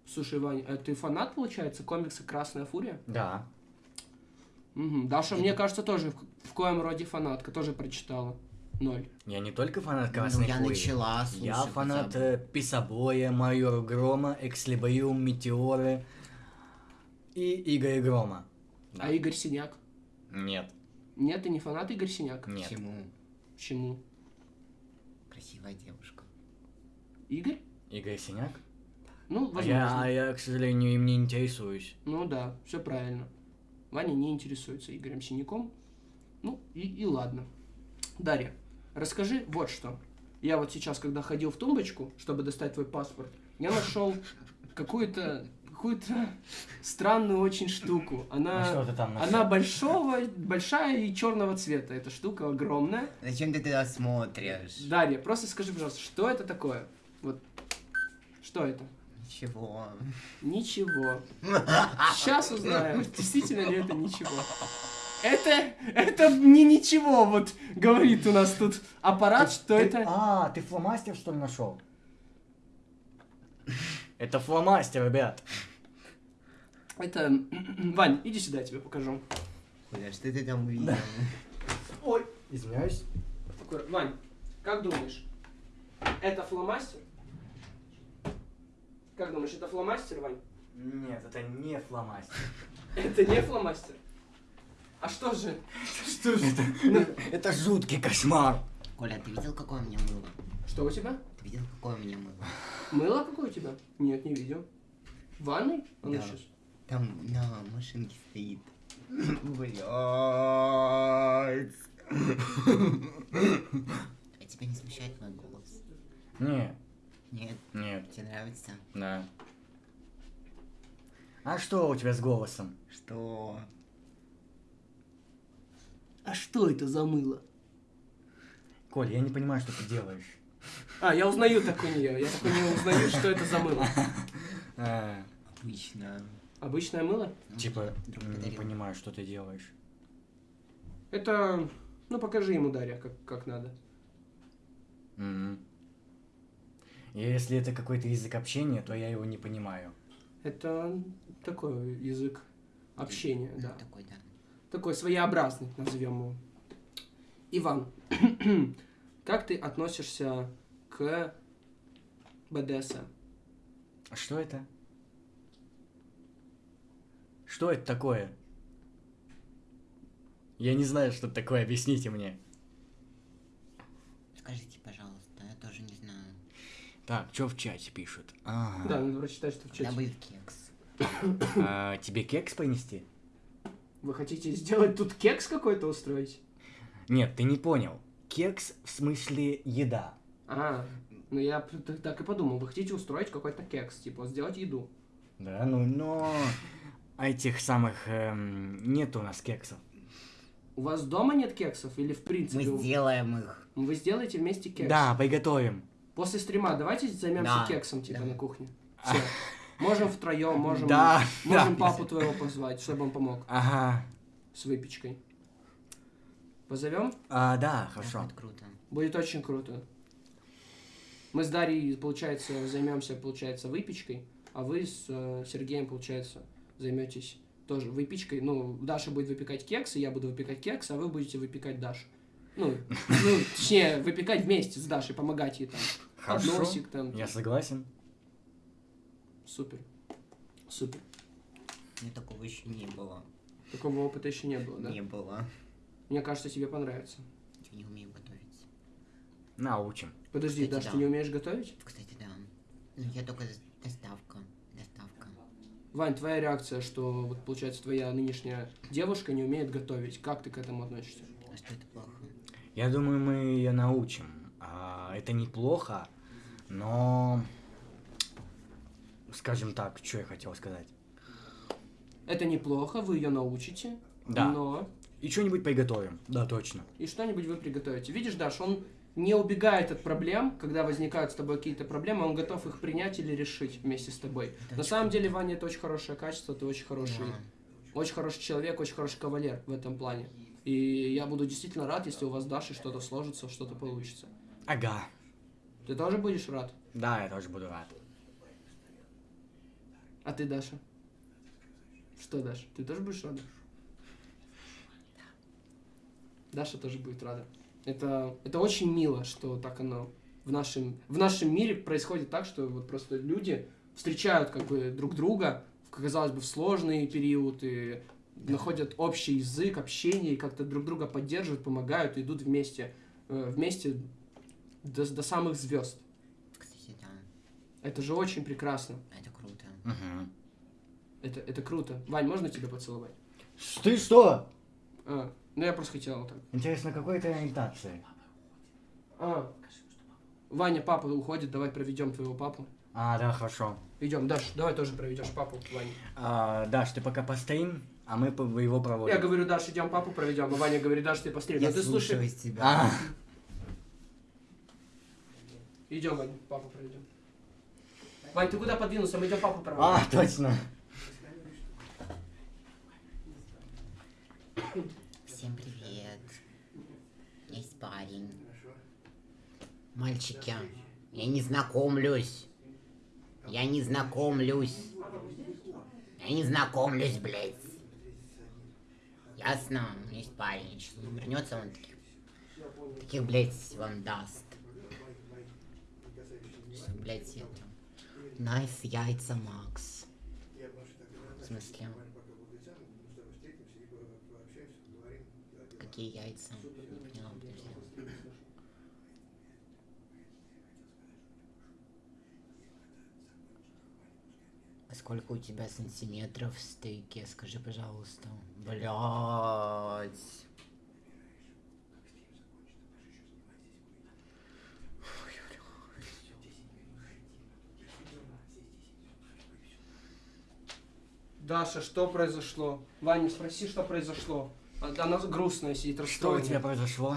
S1: Слушай, Вань, а ты фанат, получается, комикса «Красная фурия»?
S2: Да.
S1: Угу. Даша, мне кажется, тоже в, в коем роде фанатка, тоже прочитала. Ноль.
S2: Я не только фанат
S3: Ну,
S2: «Красной
S3: я
S2: фурии».
S3: начала, слушай,
S2: Я фанат э, Писабоя, Майора Грома, Экслибриум, Метеоры и Игоря Грома. Да.
S1: А Игорь Синяк?
S2: Нет,
S1: Нет, ты не фанат Игорь Синяк?
S2: нет.
S3: Почему?
S1: Почему?
S3: Красивая девушка.
S1: Игорь?
S2: Игорь Синяк?
S1: Ну,
S2: А
S1: возможно.
S2: я, а я, к сожалению, им не интересуюсь.
S1: Ну да, все правильно. Ваня не интересуется Игорем Синяком. Ну и, и ладно. Дарья, расскажи вот что. Я вот сейчас, когда ходил в тумбочку, чтобы достать твой паспорт, я нашел какую-то какую-то странную очень штуку. Она,
S2: А что ты там нашел?
S1: она большого, большая и черного цвета. Эта штука огромная.
S3: Зачем ты туда смотришь?
S1: Дарья, просто скажи, пожалуйста, что это такое? Вот. Что это?
S3: Ничего.
S1: Ничего. Сейчас узнаем, действительно ли это ничего. Это, это не ничего, вот говорит у нас тут аппарат, что
S2: Ты-
S1: это...
S2: А, ты фломастер, что ли, нашел? Это фломастер, ребят.
S1: Это... Вань, иди сюда, я тебе покажу.
S3: Куда, что ты там увидел?
S1: Ой.
S2: Извиняюсь.
S1: Вань, как думаешь, это фломастер? Как думаешь, это фломастер, Вань?
S2: Нет, это не фломастер.
S1: Это не фломастер? А что же? Что же?
S2: Это жуткий кошмар.
S3: Коля, ты видел, какое у меня мыло?
S1: Что у тебя?
S3: Ты видел, какое у меня мыло?
S1: Мыло какое у тебя? Нет, не видел. В ванной? А ну
S3: Да.
S1: сейчас.
S3: Там на машинке стоит. Блять. А тебя не смущает мой голос?
S2: Нет,
S3: Нет,
S2: нет,
S3: тебе нравится?
S2: да. А что у тебя с голосом?
S3: Что?
S1: А что это за мыло?
S2: Коль, я не понимаю, что ты делаешь.
S1: А, я узнаю так у нее. Я так у нее узнаю, что это за мыло.
S2: А,
S3: Обычно.
S1: Обычное мыло?
S2: типа, не понимаю, что ты делаешь.
S1: Это... Ну, покажи ему, Дарья, как, как надо.
S2: И если это какой-то язык общения, то я его не понимаю.
S1: Это такой язык общения, да.
S3: Такой, да.
S1: Такой своеобразный, назовем его. Иван, как ты относишься к БДСМ?
S2: А Что это? Что это такое? Я не знаю, что это такое, объясните мне.
S3: Скажите, пожалуйста, я тоже не знаю.
S2: Так, что в чате пишут? Ага.
S1: Да, надо прочитать, что в чате.
S3: Добыв кекс.
S2: А, тебе кекс принести?
S1: Вы хотите сделать тут кекс какой-то устроить?
S2: Нет, ты не понял. Кекс в смысле еда.
S1: А, ну я так и подумал. Вы хотите устроить какой-то кекс, типа сделать еду.
S2: Да, ну, но этих самых эм, нет у нас кексов.
S1: У вас дома нет кексов или в
S3: Мы
S1: принципе? у-
S3: сделаем их.
S1: Вы сделаете вместе кекс?
S2: Да, приготовим.
S1: После стрима давайте займемся
S3: Да,
S1: кексом, типа,
S3: да.
S1: на кухне. Все. Можем втроем, можем,
S2: Да,
S1: можем
S2: да.
S1: папу твоего позвать, чтобы он помог
S2: Ага.
S1: с выпечкой. Позовем?
S2: А, да,
S3: Да,
S2: хорошо.
S3: будет круто.
S1: Будет очень круто. Мы с Дарьей, получается, займемся, получается, выпечкой, а вы с э, Сергеем, получается, займетесь тоже выпечкой. Ну, Даша будет выпекать кексы, я буду выпекать кекс, а вы будете выпекать Дашу. Ну, ну, точнее, выпекать вместе с Дашей, помогать ей там.
S2: Хорошо.
S1: Подносик там.
S2: Я согласен.
S1: Супер. Супер.
S3: У меня такого еще не было.
S1: Такого опыта еще не было, да?
S3: Не было.
S1: Мне кажется, тебе понравится.
S3: Я не умею готовить.
S2: Научим.
S1: Подожди,
S3: Кстати,
S1: Даш,
S3: да.
S1: ты не умеешь готовить?
S3: Кстати, да. Ну, я только. Доставка.
S1: Вань, твоя реакция, что вот получается твоя нынешняя девушка не умеет готовить. Как ты к этому относишься?
S3: А что это плохо?
S2: Я думаю, мы ее научим. А, это неплохо, но... Скажем так, что я хотел сказать.
S1: Это неплохо, вы ее научите,
S2: Да.
S1: но
S2: И что-нибудь приготовим. Да, точно.
S1: и что-нибудь вы приготовите. Видишь, Даш, он не убегает от проблем, когда возникают с тобой какие-то проблемы, он готов их принять или решить вместе с тобой.
S3: Это
S1: На самом деле, Ваня, это очень хорошее качество, ты очень хороший,
S3: Да.
S1: очень хороший человек, очень хороший кавалер в этом плане. И я буду действительно рад, если у вас с Дашей что-то сложится, что-то получится.
S2: Ага.
S1: Ты тоже будешь рад?
S2: Да, я тоже буду рад.
S1: А ты, Даша? Что, Даша, ты тоже будешь рада? Даша тоже будет рада. Это, это очень мило, что так оно в нашем, в нашем мире происходит так, что вот просто люди встречают как бы друг друга, казалось бы, в сложный период и находят общий язык, общение, и как-то друг друга поддерживают, помогают, и идут вместе, э, вместе до, до самых звезд.
S3: Кстати, да.
S1: Это же очень прекрасно.
S3: Это круто.
S2: Угу.
S1: Это, это круто. Вань, можно тебя поцеловать?
S2: Ты что?
S1: А, ну я просто хотел так.
S2: Интересно, какой ты ориентации?
S1: А, Ваня, папа уходит, давай проведем твоего папу.
S2: А, да, хорошо.
S1: Идем, Даш, давай тоже проведешь папу, Ваня.
S2: А, Даш, ты пока постоим, а мы его проводим.
S1: Я говорю, Даш, идем папу проведем, а Ваня говорит, Даш, ты посмотри.
S3: Я
S1: ты слушай.
S3: слушаюсь тебя.
S2: А,
S1: Идем, Ваня, папу проведем. Вань, ты куда подвинулся? Мы идем папу проводим.
S2: а, точно.
S3: Всем привет. Есть парень. Мальчики, я не знакомлюсь. Я не знакомлюсь. Я не знакомлюсь, блядь. Ясно? Есть парень. Сейчас он вернется, он таких, таких, блядь, вам даст. Что, блядь, это... Nice яйца, Макс. В смысле? какие яйца? Не поняла, подожди. А сколько у тебя сантиметров в стейке? Скажи, пожалуйста. Блять.
S1: Даша, что произошло? Ваня, спроси, что произошло. А- Она грустная сидит,
S2: Что у
S1: расстроенная.
S2: тебя произошло?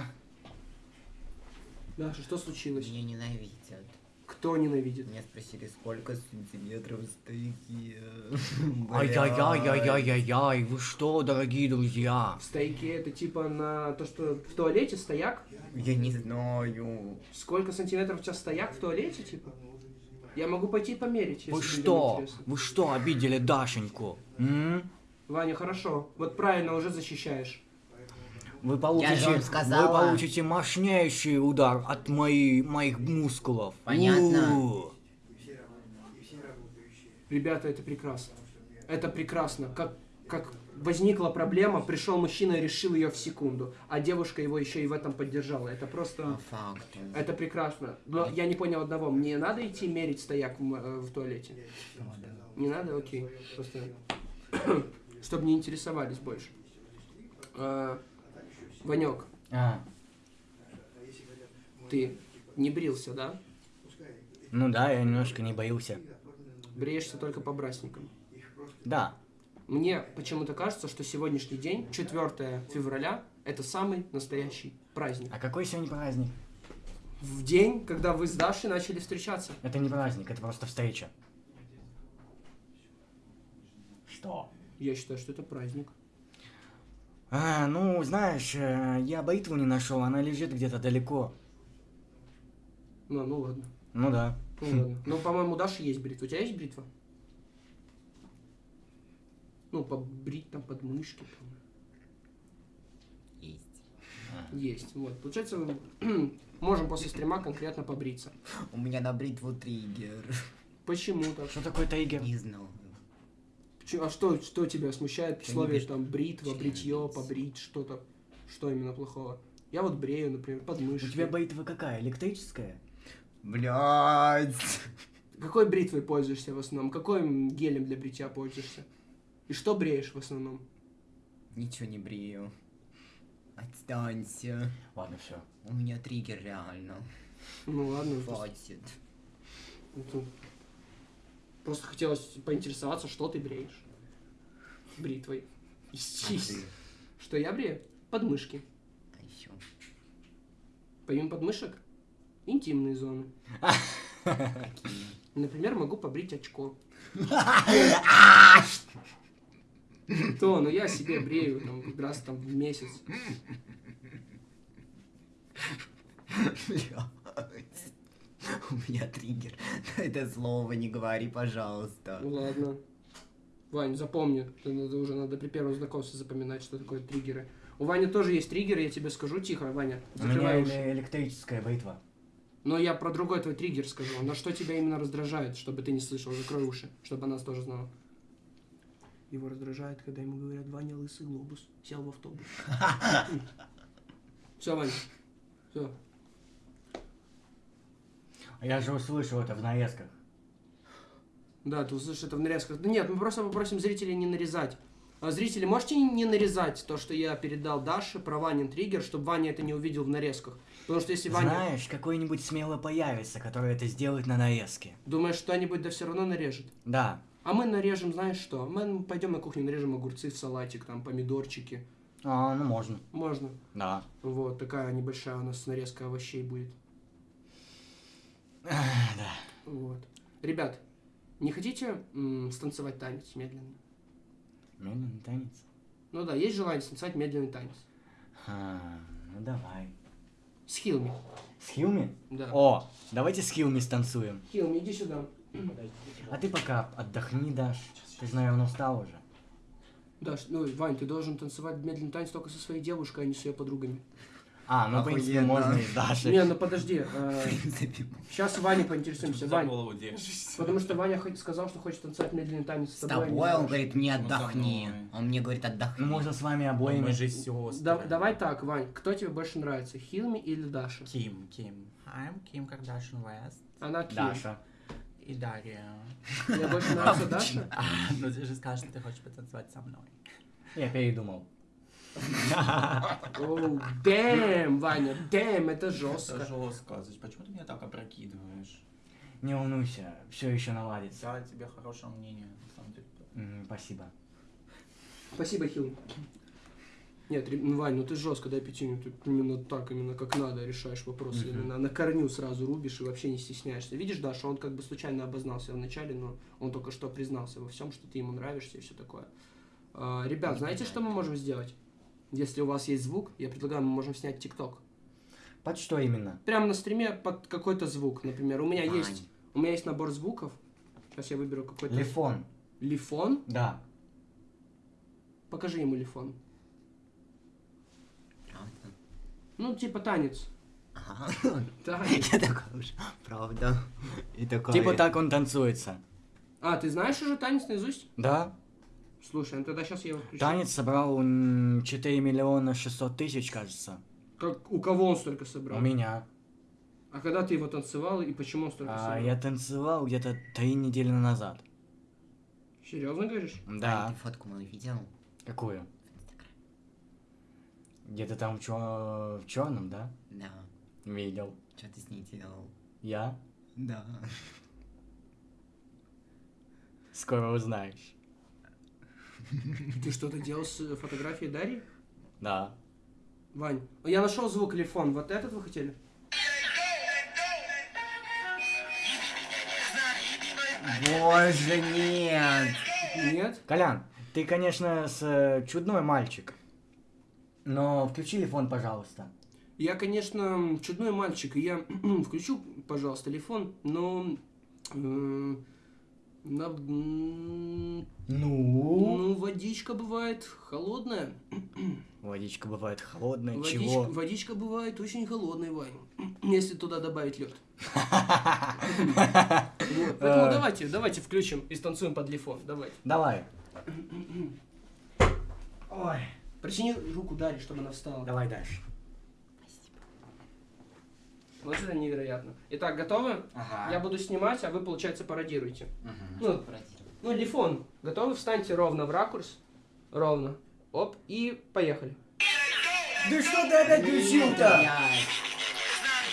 S1: Даша, что случилось?
S3: Меня ненавидят.
S1: Кто ненавидит?
S3: Меня спросили, сколько сантиметров стейки.
S2: Ай-яй-яй-яй-яй-яй, вы что, дорогие друзья?
S1: Стейки это типа на то, что в туалете стояк?
S3: Я не знаю.
S1: Сколько сантиметров у тебя стояк в туалете, типа? Я могу пойти померить, если
S2: Вы что? Вы что, обидели Дашеньку? М?
S1: Ваня, хорошо. Вот правильно уже защищаешь.
S2: Вы получите,
S3: вам сказала.
S2: вы получите мощнейший удар от моей, моих мускулов.
S3: Понятно.
S2: У.
S1: Ребята, это прекрасно. Это прекрасно. Как, как возникла проблема, пришел мужчина и решил ее в секунду, а девушка его еще и в этом поддержала. Это просто... Это прекрасно. Но я не понял одного. Мне надо идти мерить стояк в, э, в туалете? Не надо? Окей. Просто... Чтобы не интересовались больше. А, Ванек,
S2: А,
S1: ты не брился, да?
S2: ну да, я немножко не боился.
S1: Бреешься только по праздникам.
S2: Да.
S1: Мне почему-то кажется, что сегодняшний день, 4 февраля, это самый настоящий праздник.
S2: А какой сегодня праздник?
S1: В день, когда вы с Дашей начали встречаться.
S2: Это не праздник, это просто встреча. Что?
S1: Я считаю, что это праздник.
S2: А, ну, знаешь, э, я бритву не нашел, она лежит где-то далеко.
S1: Ну, ну ладно.
S2: Ну да.
S1: Ну, ладно. Ну, по-моему, у Даши есть бритва. У тебя есть бритва? Ну, побрить там подмышки. там.
S3: Есть.
S1: Есть. Вот. Получается, мы можем после стрима конкретно побриться.
S3: У меня на бритву триггер.
S1: Почему так?
S2: Что такое триггер?
S3: Не знаю.
S1: А что, что тебя смущает слове там бритва, бритье, побрить, что-то? Что именно плохого? Я вот брею, например,
S2: У
S1: подмышки.
S2: тебя бритва какая? Электрическая?
S3: Блядь.
S1: Какой бритвой пользуешься в основном? Каким гелем для бритья пользуешься? И что бреешь в основном?
S3: Ничего не брею. Отстанься.
S2: Ладно, все.
S3: У меня триггер реально.
S1: Ну ладно,
S3: Хватит.
S1: это- просто хотелось поинтересоваться, что ты бреешь бритвой.
S3: Ты?
S1: Что я брею? Подмышки.
S3: А еще.
S1: Помимо подмышек, интимные зоны. Например, могу побрить очко. То, ну я себе брею там раз там в месяц.
S3: Блядь. У меня триггер. Это слово не говори, пожалуйста.
S1: Ну ладно. Вань, запомни, это надо уже надо при первом знакомстве запоминать, что такое триггеры. У Вани тоже есть триггеры, я тебе скажу тихо, Ваня,
S2: У меня
S1: закрывай уши.
S2: эле- электрическая бритва.
S1: Но я про другой твой триггер скажу. На что тебя именно раздражает, чтобы ты не слышал, закрой уши, чтобы она тоже знала. Его раздражает, когда ему говорят, Ваня лысый глобус, сел в автобус. Все, Ваня, все.
S2: Я же услышал это в нарезках.
S1: Да, ты услышишь это в нарезках. Да нет, мы просто попросим зрителей не нарезать. А зрители, можете не нарезать то, что я передал Даше про Ванин триггер, чтобы Ваня это не увидел в нарезках? Потому что если Ваня...
S2: Знаешь, какой-нибудь смело появится, который это сделает на нарезке.
S1: Думаешь, что-нибудь да все равно нарежет?
S2: Да.
S1: А мы нарежем, знаешь что? Мы пойдем на кухню, нарежем огурцы в салатик, там, помидорчики.
S2: А, ну можно.
S1: Можно.
S2: Да.
S1: Вот, такая небольшая у нас нарезка овощей будет.
S2: Да.
S1: Вот. Ребят, не хотите станцевать танец медленно?
S2: Медленный танец.
S1: Ну да, есть желание станцевать медленный танец.
S2: А, ну давай.
S1: С Хилми.
S2: С Хилми?
S1: Да.
S2: О, давайте с Хилми станцуем.
S1: Хилми, иди сюда.
S2: А ты пока отдохни, Даш. Ты же, наверное, устал уже.
S1: Даш, ну, Вань, ты должен танцевать медленный танец только со своей девушкой, а не с ее подругами.
S2: А, ну, в принципе,
S3: Охуенно.
S2: можно и с Дашей.
S1: Не, ну подожди. сейчас Ваня поинтересуемся.
S6: Держишься.
S1: потому что Ваня сказал, что хочет танцевать медленный танец с
S3: С
S1: тобой. а не
S3: тобой
S1: с
S3: он говорит, мне
S6: Ну,
S3: отдохни. Он мне говорит, отдохни.
S2: Ну, можно с вами
S6: Мы
S2: обоими.
S6: же сестры.
S1: Да- давай так, Вань, кто тебе больше нравится, Хилми или Даша?
S6: Ким, Ким. I'm Kim Kardashian West.
S1: Она Ким.
S2: Даша.
S6: И Дарья.
S1: Мне больше нравится Даша?
S6: Ну ты же скажешь, что ты хочешь потанцевать со мной.
S2: Я передумал.
S1: Оу, дэм, Ваня, дэм, это
S6: Это
S1: жестко.
S6: жестко. Зачем- Почему ты меня так опрокидываешь?
S2: Не волнуйся, все еще наладится.
S6: Я тебе хорошее мнение, на самом деле.
S2: Спасибо.
S1: Спасибо, Хил. Нет, ну, Вань, ну ты жестко, дай пятюню. Ты именно так, именно как надо решаешь вопросы.
S2: Мгм.
S1: Именно на корню сразу рубишь и вообще не стесняешься. Видишь, Даша, он как бы случайно обознался вначале, но он только что признался во всем, что ты ему нравишься и все такое. А, ребят, знаете, что мы можем сделать? Если у вас есть звук, я предлагаю, мы можем снять ТикТок.
S2: Под что именно?
S1: Прямо на стриме под какой-то звук, например. У меня
S3: Вань.
S1: есть, у меня есть набор звуков. Сейчас я выберу какой-то.
S2: Лифон.
S1: Лифон.
S2: Да.
S1: Покажи ему лифон.
S3: Правда?
S1: Ну, типа танец.
S3: Ага.
S1: Танец.
S3: Я такой уж, правда. И такой...
S2: Типа так он танцуется.
S1: А, ты знаешь уже танец наизусть?
S2: Да.
S1: Слушай, ну тогда сейчас я его включу.
S2: Танец собрал м, 4 миллиона 600 тысяч, кажется.
S1: Как, у кого он столько собрал?
S2: У меня.
S1: А когда ты его танцевал и почему он столько
S2: А,
S1: собрал?
S2: я танцевал где-то три недели назад.
S1: Серьезно говоришь?
S2: Да.
S3: Ань, ты фотку мою видел?
S2: Какую? Где-то там в, чё- в черном, да?
S3: Да.
S2: Видел.
S3: Что ты с ней делал?
S2: Я?
S3: Да.
S2: Скоро узнаешь.
S1: Ты что-то делал с фотографией Дарьи?
S2: Да.
S1: Вань, я нашел звук лифон. Вот этот вы хотели?
S3: Боже, нет!
S1: Нет?
S2: Колян, ты, конечно, с э, чудной мальчик. Но включи телефон, пожалуйста.
S1: Я, конечно, чудной мальчик, и я включу, пожалуйста, телефон, но... э, на-
S2: Ну?
S1: ну, водичка бывает холодная.
S2: Водичка бывает холодная.
S1: Водичка,
S2: Чего?
S1: водичка бывает очень холодной, Вань. Если туда добавить лед. Поэтому
S2: Э.
S1: давайте, давайте включим и станцуем под лифон. Давайте.
S2: Давай. Ой.
S1: Протяни руку Дарье, чтобы она встала.
S2: Давай дальше.
S1: Вот это невероятно. Итак, готовы?
S3: Ага.
S1: Я буду снимать, а вы, получается, пародируете.
S3: Мгм.
S1: Ну,
S3: пародировать?
S1: Ну, лифон. Готовы? Встаньте ровно в ракурс. Ровно. Оп, и поехали.
S2: Да что ты опять включил-то?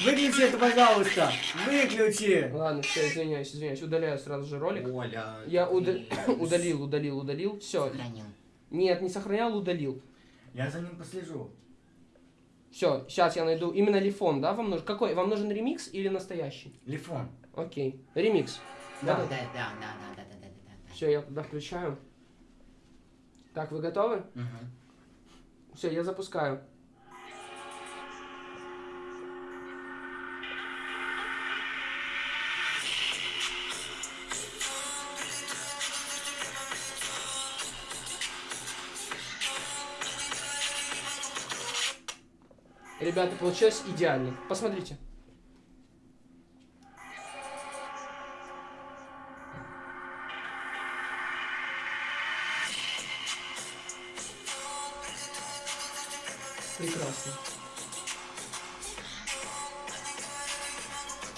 S2: Выключи это, пожалуйста. Выключи.
S1: Ладно, все, извиняюсь, извиняюсь. Удаляю сразу же ролик.
S3: Оля.
S1: Я уда- удалил, удалил, удалил. Все.
S3: Сохранил.
S1: Нет, не сохранял, удалил.
S2: Я за ним послежу.
S1: Все, сейчас я найду. Именно лифон, да, вам нужен? Какой? Вам нужен ремикс или настоящий?
S2: Лифон.
S1: Окей. Ремикс.
S3: Да,
S1: Да.
S3: да, да, да, да, да, да, да.
S1: Все, я туда включаю. Так, вы готовы?
S3: Мгм.
S1: Все, я запускаю. Ребята, получилось идеально. Посмотрите. Прекрасно.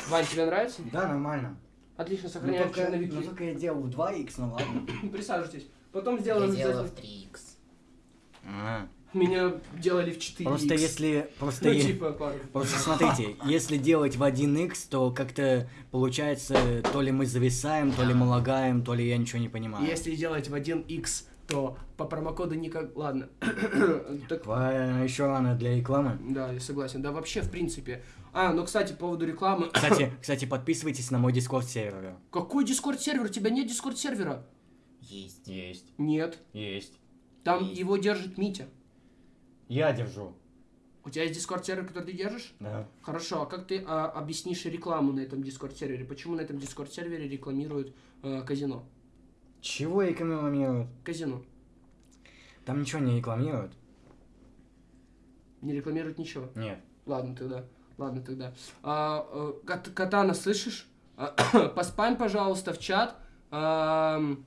S1: Вань, тебе нравится?
S2: Да, нормально.
S1: Отлично,
S2: Ну
S1: сохраняем
S2: только,
S1: черновики.
S2: ну только я делал в 2х, ну ладно.
S1: Присаживайтесь. Потом сделаем
S3: Я делала в
S1: обязательно.
S3: 3х.
S2: А.
S1: Меня делали в 4
S2: Просто если... Просто,
S1: Ну, типа, пару.
S2: просто смотрите, если делать в 1х, то как-то получается, то ли мы зависаем, то ли мы лагаем, то ли я ничего не понимаю.
S1: Если делать в 1x, то по промокоду никак... Ладно. так,
S2: еще рано для рекламы.
S1: да, я согласен. Да, вообще, в принципе. А, ну, кстати, по поводу рекламы.
S2: Кстати, кстати, подписывайтесь на мой Discord сервер.
S1: Какой Discord-сервер? У тебя нет Discord-сервера?
S3: Есть.
S2: Есть,
S1: Нет.
S2: есть.
S1: Там
S3: Есть.
S1: его держит Митя.
S2: Я держу.
S1: У тебя есть Discord-сервер, который ты держишь?
S2: Да.
S1: Хорошо, а как ты а, объяснишь рекламу на этом Discord-сервере? Почему на этом Discord-сервере рекламируют э, казино?
S2: Чего рекламируют?
S1: Казино.
S2: Там ничего не рекламируют.
S1: Не рекламируют ничего.
S2: Нет.
S1: Ладно тогда. Ладно тогда. А, Кат- Катана, слышишь? А, пожалуйста, в чат ам,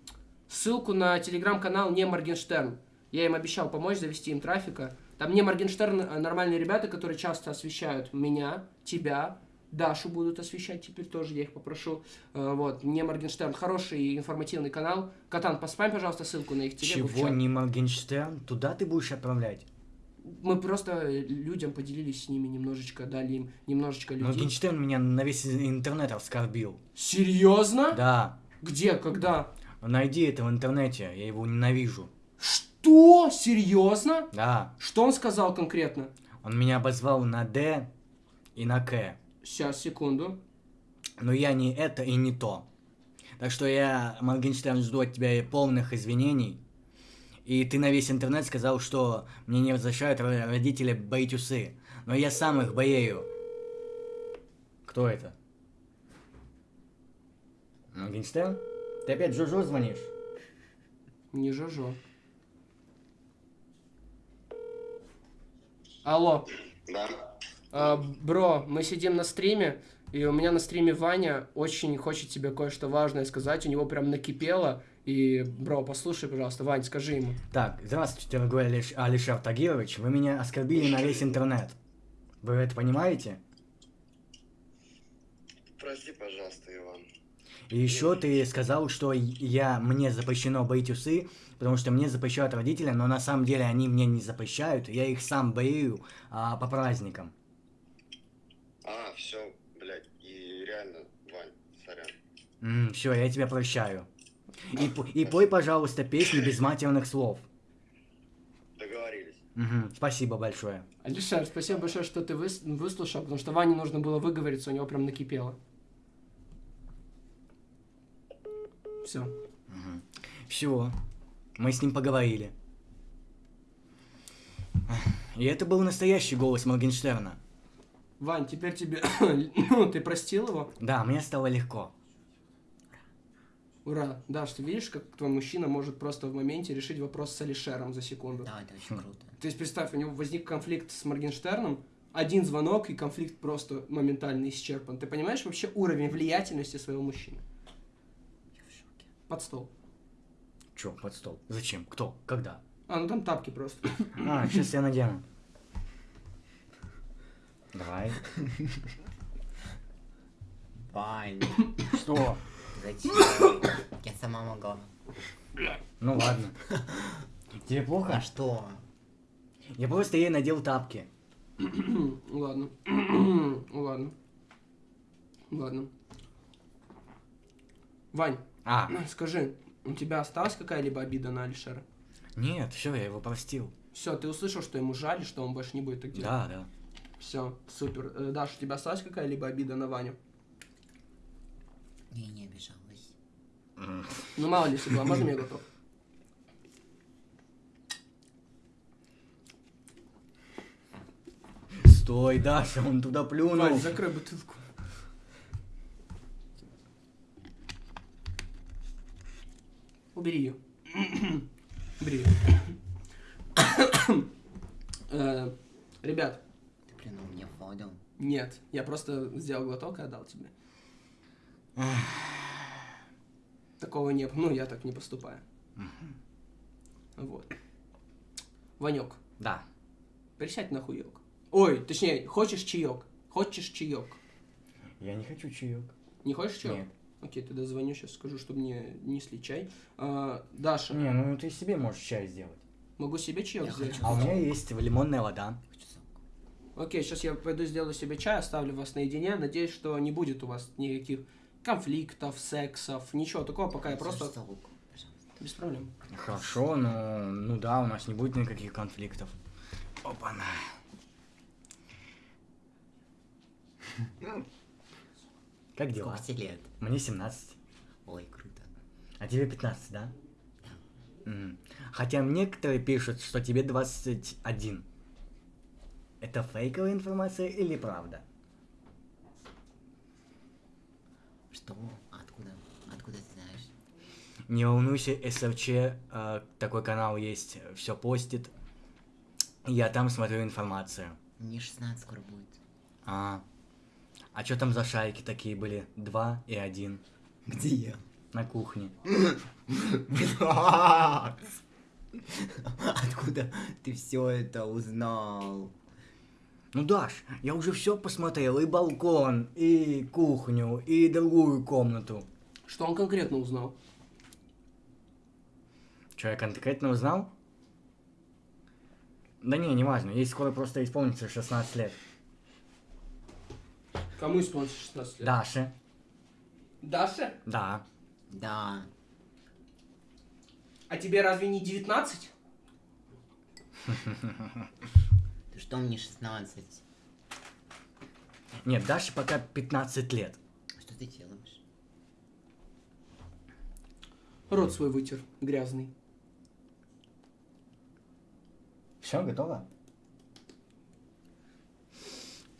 S1: ссылку на телеграм-канал не Моргенштерн. Я им обещал помочь завести им трафика. Там не Моргенштерн, а нормальные ребята, которые часто освещают меня, тебя, Дашу будут освещать теперь тоже, я их попрошу. Э, Вот, не Моргенштерн, хороший информативный канал. Катан, поспам, пожалуйста, ссылку на их телегу.
S2: Чего не Моргенштерн? Туда ты будешь отправлять?
S1: Мы просто людям поделились с ними немножечко, дали им немножечко людей.
S2: Моргенштерн меня на весь интернет оскорбил.
S1: Серьезно?
S2: Да.
S1: Где, когда?
S2: Найди это в интернете, я его ненавижу.
S1: Что? Серьезно?
S2: Да,
S1: Что он сказал конкретно?
S2: он меня обозвал на Д и на К.
S1: Сейчас, секунду.
S2: Но я не это и не то. Так что я, Моргенштерн, жду от тебя полных извинений. И ты на весь интернет сказал, что мне не ро- родители боить усы. Но я сам их боею. Кто это? Моргенштерн? Ты опять Жужу звонишь?
S1: Не жожо. Алло.
S7: Да.
S1: А, бро, мы сидим на стриме, и у меня на стриме Ваня очень хочет тебе кое-что важное сказать. У него прям накипело. И, бро, послушай, пожалуйста, Вань, скажи ему.
S2: Так, здравствуйте, дорогой Алиш- Алишер Тагирович. Вы меня оскорбили на весь интернет. Вы это понимаете?
S7: Прости, пожалуйста, Иван.
S2: И еще ты сказал, что я мне запрещено боить усы, потому что мне запрещают родители, но на самом деле они мне не запрещают, я их сам бою а, по праздникам.
S7: А, все, блядь, и реально, Вань, сорян.
S2: все, я тебя прощаю. И, и пой, пожалуйста, песни без матерных слов.
S7: Договорились.
S2: Мгм, спасибо большое.
S1: Алишер, спасибо большое, что ты выс- выслушал, потому что Ване нужно было выговориться, у него прям накипело. Все.
S2: Все, мы с ним поговорили. И это был настоящий голос Моргенштерна.
S1: Вань, теперь тебе... ну, ты простил его?
S2: Да, мне стало легко.
S1: Ура. Даш, ты видишь, как твой мужчина может просто в моменте решить вопрос с Алишером за секунду?
S3: Да, это очень круто.
S1: То есть представь, у него возник конфликт с Моргенштерном, один звонок, и конфликт просто моментально исчерпан. Ты понимаешь вообще уровень влиятельности своего мужчины? Под стол.
S2: Чё, под стол? Зачем? Кто? Когда?
S1: А, ну там тапки просто.
S2: А, сейчас я надену. Давай.
S3: Вань,
S2: Что?
S3: зачем? Я сама могла.
S2: Ну ладно. Тебе
S3: А
S2: плохо?
S3: что?
S2: Я просто ей надел тапки.
S1: Ладно. Ладно. Ладно. Вань,
S2: А,
S1: скажи, у тебя осталась какая-либо обида на Алишера?
S2: нет, все, я его простил.
S1: Все, ты услышал, что ему жаль, что он больше не будет так делать?
S2: Да, да.
S1: Все, супер. Э, Даша, у тебя осталась какая-либо обида на Ваню?
S3: Я не обижалась.
S1: Ну, мало ли, если была, можно я готов?
S2: Стой, Даша, он туда плюнул.
S1: Вань, закрой бутылку. Убери ее. Убери ее. Э, Ребят,
S3: Ты плюнул мне воду.
S1: нет, я просто сделал глоток и отдал тебе. Такого не было. Ну, я так не поступаю. Вот. Ванек,
S2: Да.
S1: присядь на хуек. Ой, точнее, хочешь чаек? Хочешь чаек?
S2: Я не хочу чаек.
S1: Не хочешь чаек?
S2: Нет.
S1: Окей, тогда звоню сейчас, скажу, чтобы мне несли чай. А, Даша,
S2: Не, ну ты себе можешь чай сделать.
S1: могу себе чаек
S3: Я
S1: сделать?
S3: хочу.
S2: А у меня есть лимонная вода.
S1: Окей, сейчас я пойду сделаю себе чай, оставлю вас наедине. Надеюсь, что не будет у вас никаких конфликтов, сексов, ничего такого, пока я просто... Без проблем.
S2: Хорошо, но ну да, у нас не будет никаких конфликтов. Опа-на. Как дела?
S3: Сколько тебе лет?
S2: Мне 17.
S3: Ой, круто.
S2: А тебе 15, да? М. Хотя некоторые пишут, что тебе 21. Это фейковая информация или правда?
S3: Что? Откуда? Откуда ты знаешь?
S2: Не волнуйся, СРЧ, э, такой канал есть, все постит. Я там смотрю информацию.
S3: Мне 16 скоро будет.
S2: А, а что там за шайки такие были? Два и один
S3: Где я?
S2: на кухне.
S3: Откуда ты все это узнал?
S2: Ну, Даш, я уже все посмотрел, и балкон, и кухню, и другую комнату.
S1: Что он конкретно узнал?
S2: Что я конкретно узнал? Да не, неважно, ей скоро просто исполнится 16 лет.
S1: Кому исполнится 16 лет?
S2: Даше,
S1: Даша?
S2: да.
S3: Да.
S1: А тебе разве не 19?
S3: Ты что, мне 16?
S2: Нет, Даше пока 15 лет.
S3: Что ты делаешь?
S1: Рот свой вытер, грязный.
S2: Все, готово?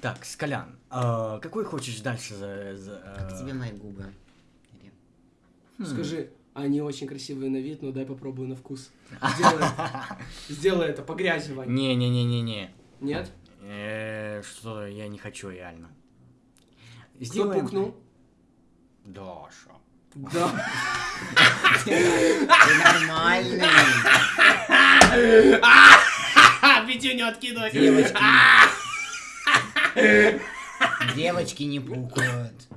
S2: Так, Скалян, а какой хочешь дальше за... за,
S3: Как
S2: э,
S3: тебе мои губы? Или-
S2: хм.
S1: Скажи, они очень красивые на вид, но дай попробую на вкус. Сделай, сделай это, по грязи, Вань.
S2: Не-не-не-не-не.
S1: Нет?
S2: Э, Что я не хочу реально.
S1: Кто пукнул?
S2: Даша.
S1: Да.
S3: Ты нормальный.
S1: Пятюню откидывай.
S3: Девочки. Девочки не пукают.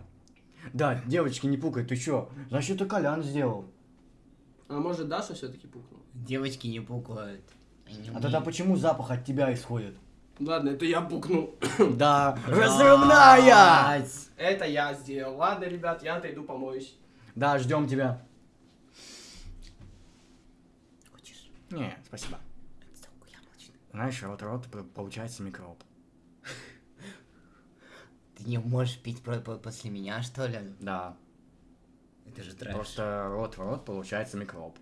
S2: Да, девочки, не пукай, ты чё? Значит, это Колян сделал.
S1: А может Даша все-таки пукнула?
S3: Девочки не пукают. Они
S2: А тогда
S3: умеют.
S2: почему запах от тебя исходит?
S1: Ладно, это я пукнул.
S2: Да, разрывная!
S3: Блядь.
S1: Это я сделал. Ладно, ребят, я отойду помоюсь.
S2: Да, ждем тебя.
S3: Хочешь?
S2: Не, спасибо. Знаешь, рот-рот п- получается микроб.
S3: Ты не можешь пить про- по- после меня, что ли?
S2: Да,
S3: Это же трэш.
S2: просто рот в рот получается микроб.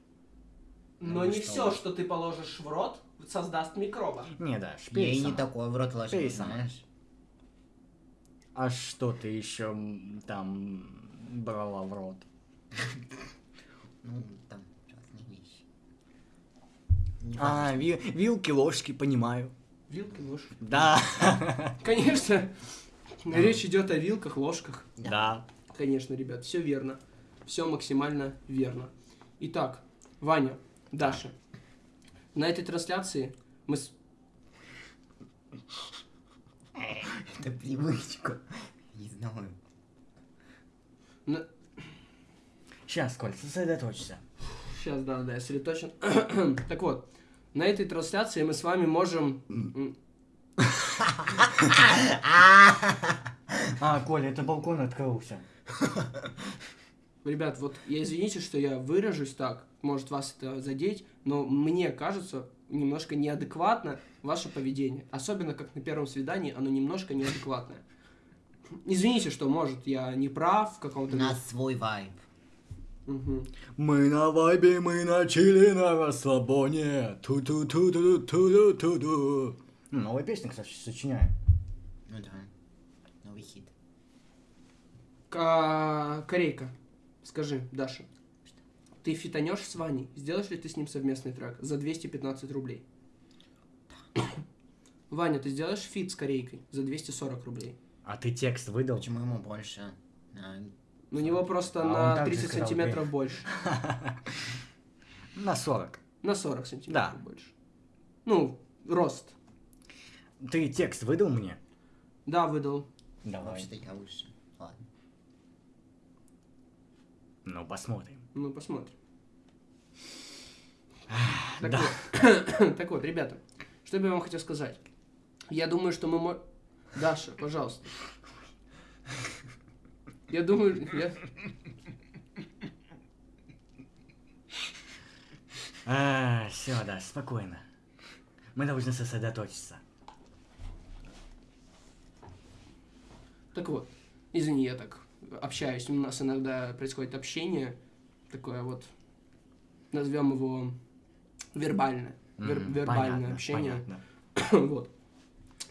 S1: Но
S3: Ну
S1: не
S3: что
S1: все,
S3: вы.
S1: что ты положишь в рот, создаст микроба.
S2: Не, да,
S3: Я и не
S2: сама.
S3: такой в рот ложу,
S2: Пей сама.
S3: знаешь?
S2: А что ты еще там брала в рот?
S3: Ну, там разные вещи.
S2: А, ви- вилки, ложки, понимаю.
S1: Вилки, ложки.
S2: Да.
S1: Конечно. Речь идет о вилках, ложках.
S2: Да.
S1: Конечно, ребят, все верно. Все максимально верно. Итак, Ваня, Даша, на этой трансляции мы с...
S3: Это привычка. Не знаю.
S1: на-
S2: Сейчас, Коль, сосредоточься.
S1: Сейчас, да, да, я сосредоточен. так вот, на этой трансляции мы с вами можем...
S2: А, Коля, это балкон открылся.
S1: Ребят, вот я извините, что я выражусь так, может вас это задеть, но мне кажется немножко неадекватно ваше поведение. Особенно как на первом свидании, оно немножко неадекватное. Извините, что, может, я не прав в каком-то...
S3: нас свой вайб.
S1: Мгм.
S2: Мы на вайбе, мы на чили, на расслабоне. ту ту Новая песня, кстати, сочиняю.
S3: Ну да. Новый хит.
S1: Ка- Корейка, скажи, Даша, ты фитонешь с Ваней? Сделаешь ли ты с ним совместный трек за 215 рублей? Ваня, ты сделаешь feat с Корейкой за 240 рублей?
S2: А ты текст выдал?
S3: Почему ему больше?
S1: У него просто
S2: А
S1: на
S2: также
S1: 30
S2: сказал,
S1: сантиметров
S2: ты.
S1: больше.
S2: На 40.
S1: На 40 сантиметров
S2: Да.
S1: больше. Ну, рост.
S2: Ты текст выдал мне?
S1: Да, выдал.
S2: Давай.
S3: Вообще-то я выше. Ладно.
S2: Ну, посмотрим.
S1: Ну, посмотрим. Так,
S2: да.
S1: вот. так вот, ребята, что бы я вам хотел сказать? Я думаю, что мы... мо- Даша, пожалуйста. Я думаю... я-
S2: А, все, да, спокойно. Мы должны сосредоточиться.
S1: Так вот, извини, я так общаюсь. У нас иногда происходит общение, такое вот, назовем его вербальное. Вер-
S2: М,
S1: вербальное
S2: понятно,
S1: общение.
S2: понятно.
S1: вот.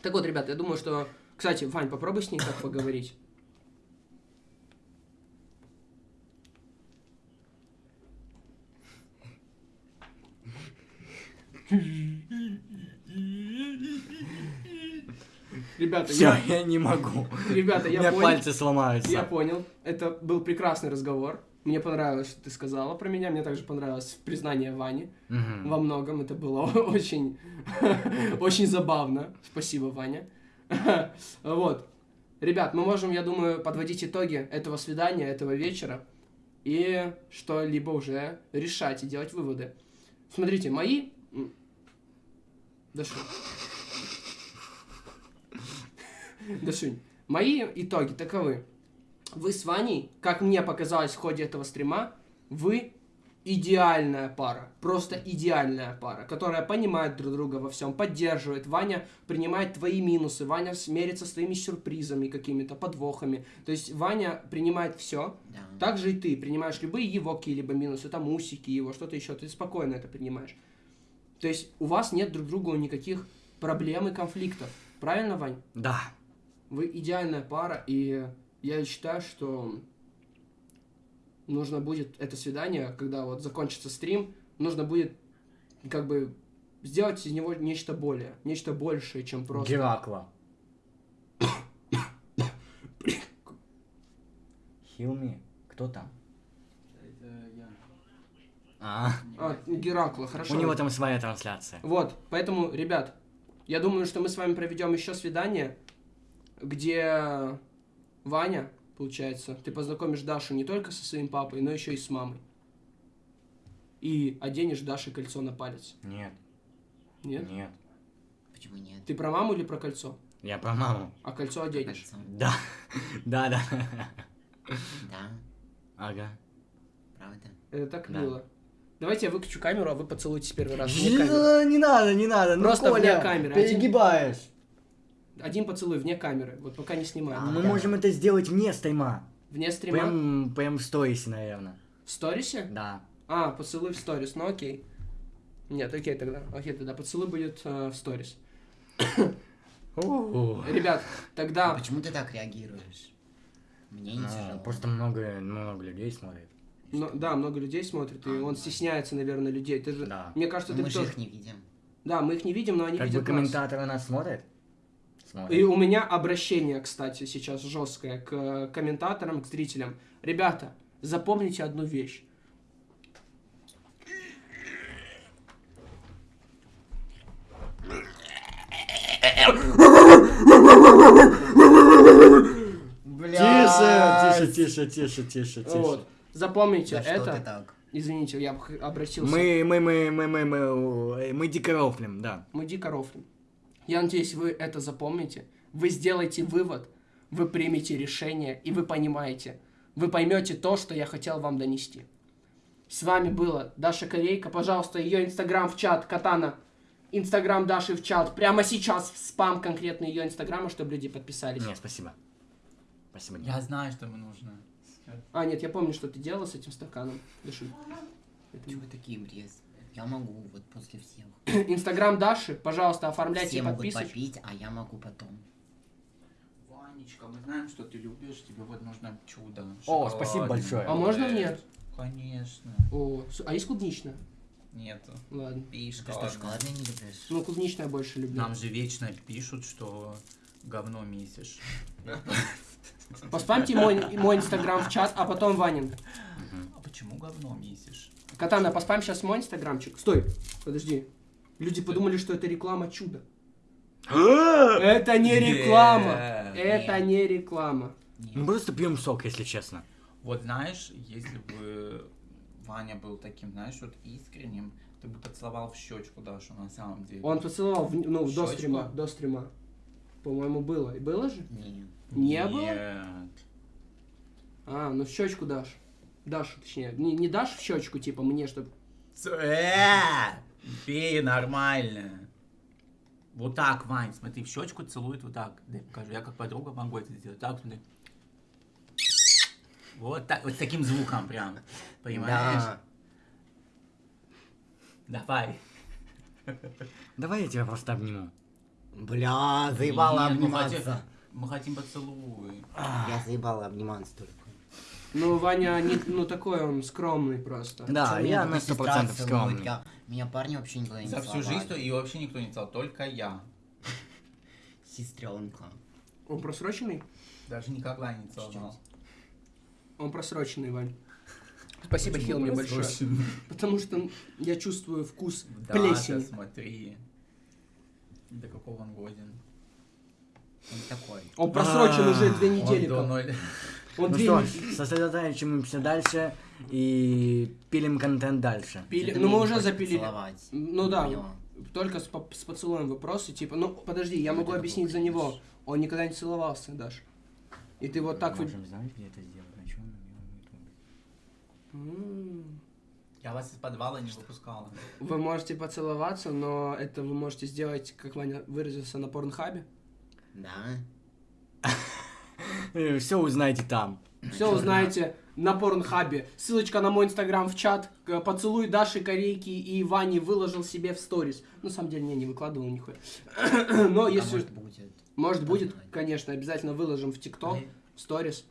S1: Так вот, ребят, я думаю, что... Кстати, Вань, попробуй с ней так поговорить. Ребята,
S2: Все,
S1: я,
S2: я не могу.
S1: ребята,
S2: У
S1: я
S2: меня
S1: понял.
S2: пальцы сломаются.
S1: Я понял. Это был прекрасный разговор. Мне понравилось, что ты сказала про меня. Мне также понравилось признание Вани.
S2: Мгм.
S1: Во многом это было очень, очень забавно. Спасибо, Ваня. Вот. Ребят, мы можем, я думаю, подводить итоги этого свидания, этого вечера и что-либо уже решать и делать выводы. Смотрите, мои... м, Дашунь. Дашунь. Мои итоги таковы. Вы с Ваней, как мне показалось в ходе этого стрима, вы идеальная пара, просто идеальная пара, которая понимает друг друга во всем, поддерживает. Ваня принимает твои минусы, Ваня смерится с твоими сюрпризами какими-то, подвохами. То есть Ваня принимает все,
S3: Да.
S1: так же и ты принимаешь любые его какие-либо минусы, там усики его, что-то еще, ты спокойно это принимаешь. То есть у вас нет друг другу никаких проблем и конфликтов. Правильно, Вань?
S2: Да.
S1: Вы идеальная пара, и я считаю, что нужно будет это свидание, когда вот закончится стрим, нужно будет как бы сделать из него нечто более, нечто большее, чем просто...
S2: Геракла. Хилми, кто там?
S6: Это я.
S2: А,
S1: А, Геракла, хорошо.
S2: у него там своя трансляция.
S1: Вот, поэтому, ребят, я думаю, что мы с вами проведем еще свидание, где Ваня, получается, ты познакомишь Дашу не только со своим папой, но еще и с мамой. И оденешь Даше кольцо на палец.
S2: Нет,
S1: Нет?
S2: нет.
S3: Почему нет?
S1: Ты про маму или про кольцо?
S2: Я про маму.
S1: А кольцо оденешь.
S3: Кольцо.
S2: Да, да, да.
S3: Да,
S2: Ага.
S3: правда.
S1: Это так
S2: Да.
S1: мило. Давайте я выключу камеру, а вы поцелуйтесь первый раз. камеры.
S2: Не надо, не надо. Ну,
S1: Просто вне
S2: Коля,
S1: камеры.
S2: перегибаешь.
S1: Один поцелуй вне камеры. Вот пока не снимаем.
S3: А,
S2: Мы
S3: да.
S2: можем это сделать вне стрима.
S1: Вне стрима.
S2: Прям, прям в сторисе, наверное.
S1: В сторисе?
S2: Да.
S1: А, поцелуй в сторис, ну окей. Нет, окей тогда. Окей, тогда поцелуй будет э, в сторис. Ребят,
S3: А
S1: тогда...
S3: почему ты так реагируешь? Мне не
S2: Ну,
S3: тяжело.
S2: Просто много, много людей смотрит.
S1: Ну, да, много людей смотрит, и он стесняется, наверное, людей. Ты же...
S2: Да.
S1: Мне кажется,
S3: Ну,
S1: ты
S3: мы же
S1: тоже...
S3: их не видим.
S1: Да, мы их не видим, но они
S2: Как бы
S1: видят нас.
S2: комментаторы нас смотрят?
S1: И
S2: Смотрят.
S1: у меня обращение, кстати, сейчас жесткое к э, комментаторам, к зрителям. Ребята, запомните одну вещь.
S2: Тише, тише, тише, тише, тише,
S1: Вот.
S2: тише.
S1: Запомните
S3: Да
S1: это.
S3: так?
S1: Извините, я обратился.
S2: Мы, мы, мы, мы, мы, мы, мы дико рофлим, да.
S1: Мы дико рофлим. Я надеюсь, вы это запомните. Вы сделаете вывод, вы примете решение, и вы понимаете. Вы поймете то, что я хотел вам донести. С вами была Даша Корейка. Пожалуйста, ее инстаграм в чат, Катана. Инстаграм Даши в чат. Прямо сейчас в спам конкретно ее инстаграма, чтобы люди подписались.
S2: Нет, спасибо. Спасибо, нет.
S6: Я знаю, что мне нужно.
S1: А, нет, я помню, что ты делала с этим стаканом. Даши.
S3: Чего вы такие брез? Я могу вот после всех.
S1: Инстаграм Даши, пожалуйста, оформляйте
S3: Все
S1: и
S3: могут попить, а я могу потом.
S6: Ванечка, мы знаем, что ты любишь, тебе вот нужно чудо.
S2: О, спасибо большое.
S1: А можно мне?
S6: Конечно.
S1: О, а есть клубничная?
S6: Нету.
S1: Ладно.
S6: Пей
S3: Ты что,
S6: шоколадное.
S3: не любишь?
S1: Ну, клубничная больше люблю.
S6: Нам же вечно пишут, что говно месишь.
S1: Поспамьте мой, мой инстаграм в чат, а потом Ванин.
S6: А почему говно месишь?
S1: Катана, поспам сейчас мой инстаграмчик. Стой, подожди. Люди подумали, что это реклама чуда. Это не реклама. Это не реклама.
S2: Мы просто пьем сок, если честно.
S6: Вот знаешь, если бы Ваня был таким, знаешь, вот искренним, ты бы поцеловал в щечку Дашу на самом деле.
S1: Он поцеловал, в- ну, до
S6: Щечку?
S1: стрима, до стрима. По-моему, было. И было же?
S3: Нет.
S1: Не было?
S6: Нет.
S1: А, ну в щечку дашь. Дашу, точнее. Не, не дашь в щечку, типа, мне, чтобы...
S6: Э, Пей нормально. Вот так, Вань, смотри, в щечку целует вот так. Дай покажу. Я как подруга могу это сделать. Так, смотри. Вот так, вот с таким звуком прям. Понимаешь?
S3: Да.
S6: Давай.
S2: Давай я тебя просто обниму.
S3: Бля, заебала
S6: Нет, мы хотим-
S3: обниматься.
S6: Мы хотим поцелуй.
S3: Я заебала обниматься только.
S1: Ну, Ваня, не, ну, такой он скромный просто.
S2: Да, я на сто
S3: сестра
S2: процентов
S3: целует?
S2: скромный.
S3: Я- Меня парни вообще никогда не
S6: За всю жизнь и вообще никто не целовал, только я.
S3: Сестренка.
S1: Он просроченный?
S6: Даже никогда не целовал.
S1: Он просроченный, Вань. Спасибо, Хил, мне большое. Потому что я чувствую вкус
S6: Да,
S1: плесени.
S6: да, смотри. До какого он годен?
S3: Он такой.
S1: Он просрочен
S2: А,
S1: уже две
S6: Он
S1: недели.
S6: до
S1: как.
S6: ноль-
S1: Он
S2: Ну что сосредотачиваемся дальше и пилим контент дальше.
S1: пили- Ну, мы уже запилили.
S3: поцеловать.
S1: Ну да,
S3: Поняла.
S1: только с, по- с поцелуем вопросы, типа, ну подожди, я
S3: Ну,
S1: могу объяснить за него. Он никогда не целовался, Даш. И ты вот так вот...
S2: Можем знать, где это сделать, на чем.
S6: Я вас из подвала не выпускала.
S1: Вы можете поцеловаться, но это вы можете сделать, как Ваня выразился, на порнхабе.
S3: Да.
S2: Все узнаете там.
S1: Все узнаете на порнхабе. Ссылочка на мой инстаграм в чат. Поцелуй Даши Корейки и Вани выложил себе в сторис. На самом деле, не, не выкладывал нихуя. Но
S3: А
S1: если...
S3: может будет.
S1: Может будет,
S3: Посмотрим.
S1: конечно, обязательно выложим в ТикТок, в сторис.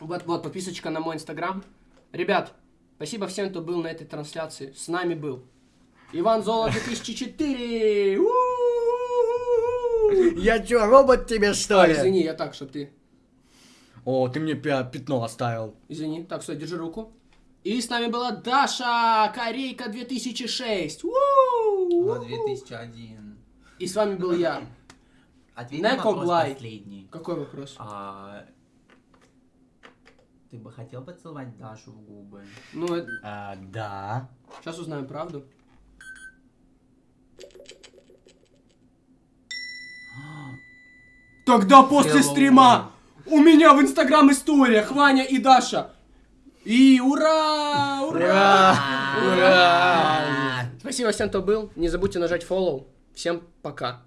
S1: Вот, вот, подписочка на мой инстаграм. Ребят, спасибо всем, кто был на этой трансляции. С нами был Иван Золо 2004. У-у-у-у.
S2: Я чё, робот тебе что
S1: А,
S2: ли?
S1: извини, я так, чтоб ты...
S2: О, ты мне пя- пятно оставил.
S1: Извини. Так, стой, держи руку. И с нами была Даша Корейка 2006. У-у-у.
S6: Вот 2001.
S1: И с вами был я.
S6: Ответь на вопрос
S1: Глай.
S6: последний.
S1: Какой вопрос?
S6: А, Ты бы хотел поцеловать Дашу в губы?
S1: Ну,
S2: А, да.
S1: сейчас узнаем правду. Тогда после
S6: Hello.
S1: стрима у меня в инстаграм историях Ваня и Даша. И ура! Ура!
S2: Ура!
S1: Спасибо всем, кто был. Не забудьте нажать follow. Всем пока.